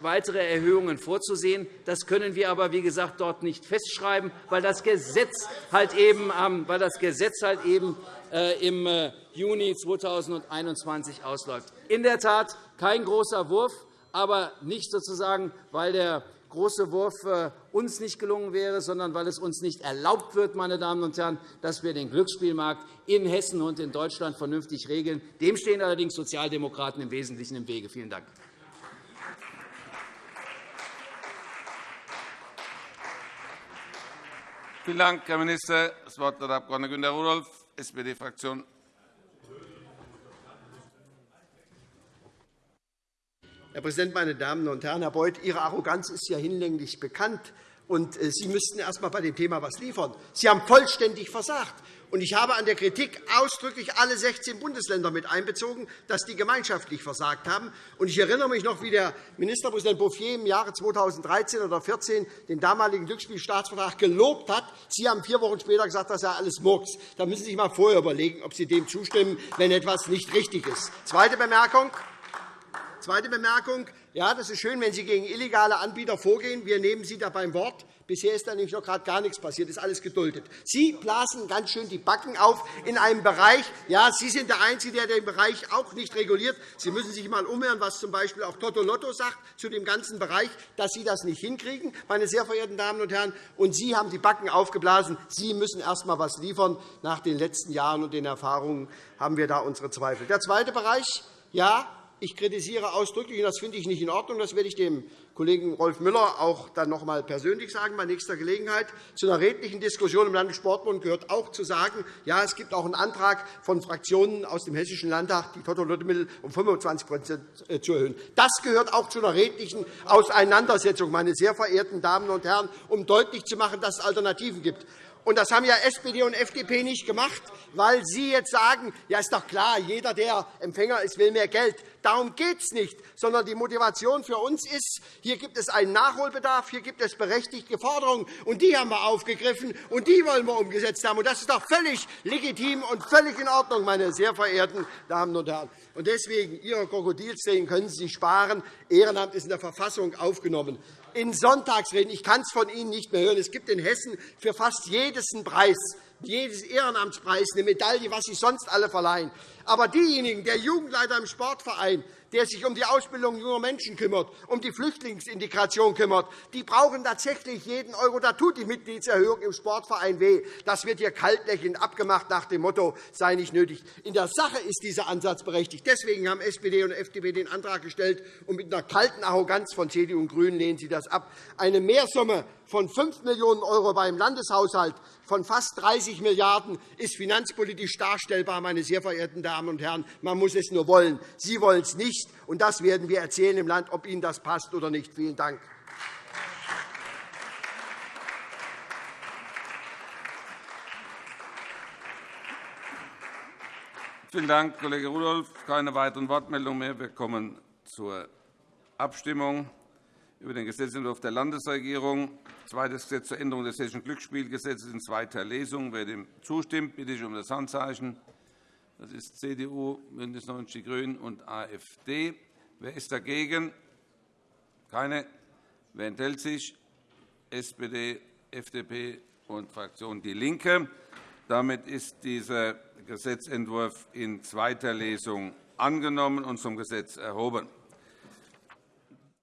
weitere Erhöhungen vorzusehen. Das können wir aber, wie gesagt, dort nicht festschreiben, weil das Gesetz halt eben, Gesetz halt äh, im äh, Juni 2021 ausläuft. In der Tat kein großer Wurf, aber nicht sozusagen, weil der große Wurf äh, uns nicht gelungen wäre, sondern weil es uns nicht erlaubt wird, meine Damen und Herren, dass wir den Glücksspielmarkt in Hessen und in Deutschland vernünftig regeln. Dem stehen allerdings Sozialdemokraten im Wesentlichen im Wege. Vielen Dank. Vielen Dank, Herr Minister. Das Wort hat der Abg. Günter Rudolph, SPD-Fraktion. Herr Präsident, meine Damen und Herren! Herr Beuth, Ihre Arroganz ist ja hinlänglich bekannt. Und äh, Sie müssten erst einmal bei dem Thema etwas liefern. Sie haben vollständig versagt. Ich habe an der Kritik ausdrücklich alle 16 Bundesländer mit einbezogen, dass die gemeinschaftlich versagt haben. Ich erinnere mich noch, wie der Ministerpräsident Bouffier im Jahre 2013 oder 2014 den damaligen Glücksspielstaatsvertrag gelobt hat. Sie haben vier Wochen später gesagt, das sei alles Murks. Da müssen Sie sich einmal vorher überlegen, ob Sie dem zustimmen, wenn etwas nicht richtig ist. Zweite Bemerkung. Zweite Bemerkung. Ja, das ist schön, wenn Sie gegen illegale Anbieter vorgehen. Wir nehmen Sie da beim Wort. Bisher ist da nämlich noch gerade gar nichts passiert. Ist alles geduldet. Sie blasen ganz schön die Backen auf in einem Bereich. Ja, Sie sind der Einzige, der den Bereich auch nicht reguliert. Sie müssen sich einmal umhören, was z. B. auch Toto Lotto sagt zu dem ganzen Bereich, dass Sie das nicht hinkriegen, meine sehr verehrten Damen und Herren. Und Sie haben die Backen aufgeblasen. Sie müssen erst einmal etwas liefern. Nach den letzten Jahren und den Erfahrungen haben wir da unsere Zweifel. Der zweite Bereich. Ja, ich kritisiere ausdrücklich, und das finde ich nicht in Ordnung, das werde ich dem Kollegen Rolf Müller auch dann noch einmal persönlich sagen bei nächster Gelegenheit. Zu einer redlichen Diskussion im Landessportbund gehört auch zu sagen, ja, es gibt auch einen Antrag von Fraktionen aus dem Hessischen Landtag, die Totolottomittel um 25% äh, zu erhöhen. Das gehört auch zu einer redlichen Auseinandersetzung, meine sehr verehrten Damen und Herren, um deutlich zu machen, dass es Alternativen gibt. Und das haben ja SPD und FDP nicht gemacht, weil Sie jetzt sagen, ja, ist doch klar, jeder, der Empfänger ist, will mehr Geld. Darum geht es nicht, sondern die Motivation für uns ist, hier gibt es einen Nachholbedarf, hier gibt es berechtigte Forderungen, und die haben wir aufgegriffen, und die wollen wir umgesetzt haben. Und das ist doch völlig legitim und völlig in Ordnung, meine sehr verehrten Damen und Herren. Und deswegen, Ihre Krokodilstränen können Sie sich sparen. Ehrenamt ist in der Verfassung aufgenommen in Sonntagsreden. Ich kann es von Ihnen nicht mehr hören. Es gibt in Hessen für fast jedes einen Preis, jedes Ehrenamtspreis, eine Medaille, was Sie sonst alle verleihen. Aber diejenigen, der Jugendleiter im Sportverein, der sich um die Ausbildung junger Menschen kümmert, um die Flüchtlingsintegration kümmert, die brauchen tatsächlich jeden Euro. Da tut die Mitgliedserhöhung im Sportverein weh. Das wird hier kaltlächelnd abgemacht nach dem Motto, sei nicht nötig. In der Sache ist dieser Ansatz berechtigt. Deswegen haben SPD und FDP den Antrag gestellt, und mit einer kalten Arroganz von CDU und GRÜNEN lehnen Sie das ab. Eine Mehrsumme von 5 Millionen € beim Landeshaushalt von fast 30 Milliarden € ist finanzpolitisch darstellbar, meine sehr verehrten Damen und Herren. Man muss es nur wollen. Sie wollen es nicht, und das werden wir erzählen im Land, ob Ihnen das passt oder nicht. Vielen Dank. Vielen Dank, Kollege Rudolph. Keine weiteren Wortmeldungen mehr. Wir kommen zur Abstimmung über den Gesetzentwurf der Landesregierung. Zweites Gesetz zur Änderung des Hessischen Glücksspielgesetzes in zweiter Lesung. Wer dem zustimmt, bitte ich um das Handzeichen. Das ist CDU, BÜNDNIS 90 die GRÜNEN und AfD. Wer ist dagegen? Keine. Wer enthält sich? SPD, FDP und Fraktion DIE LINKE. Damit ist dieser Gesetzentwurf in zweiter Lesung angenommen und zum Gesetz erhoben.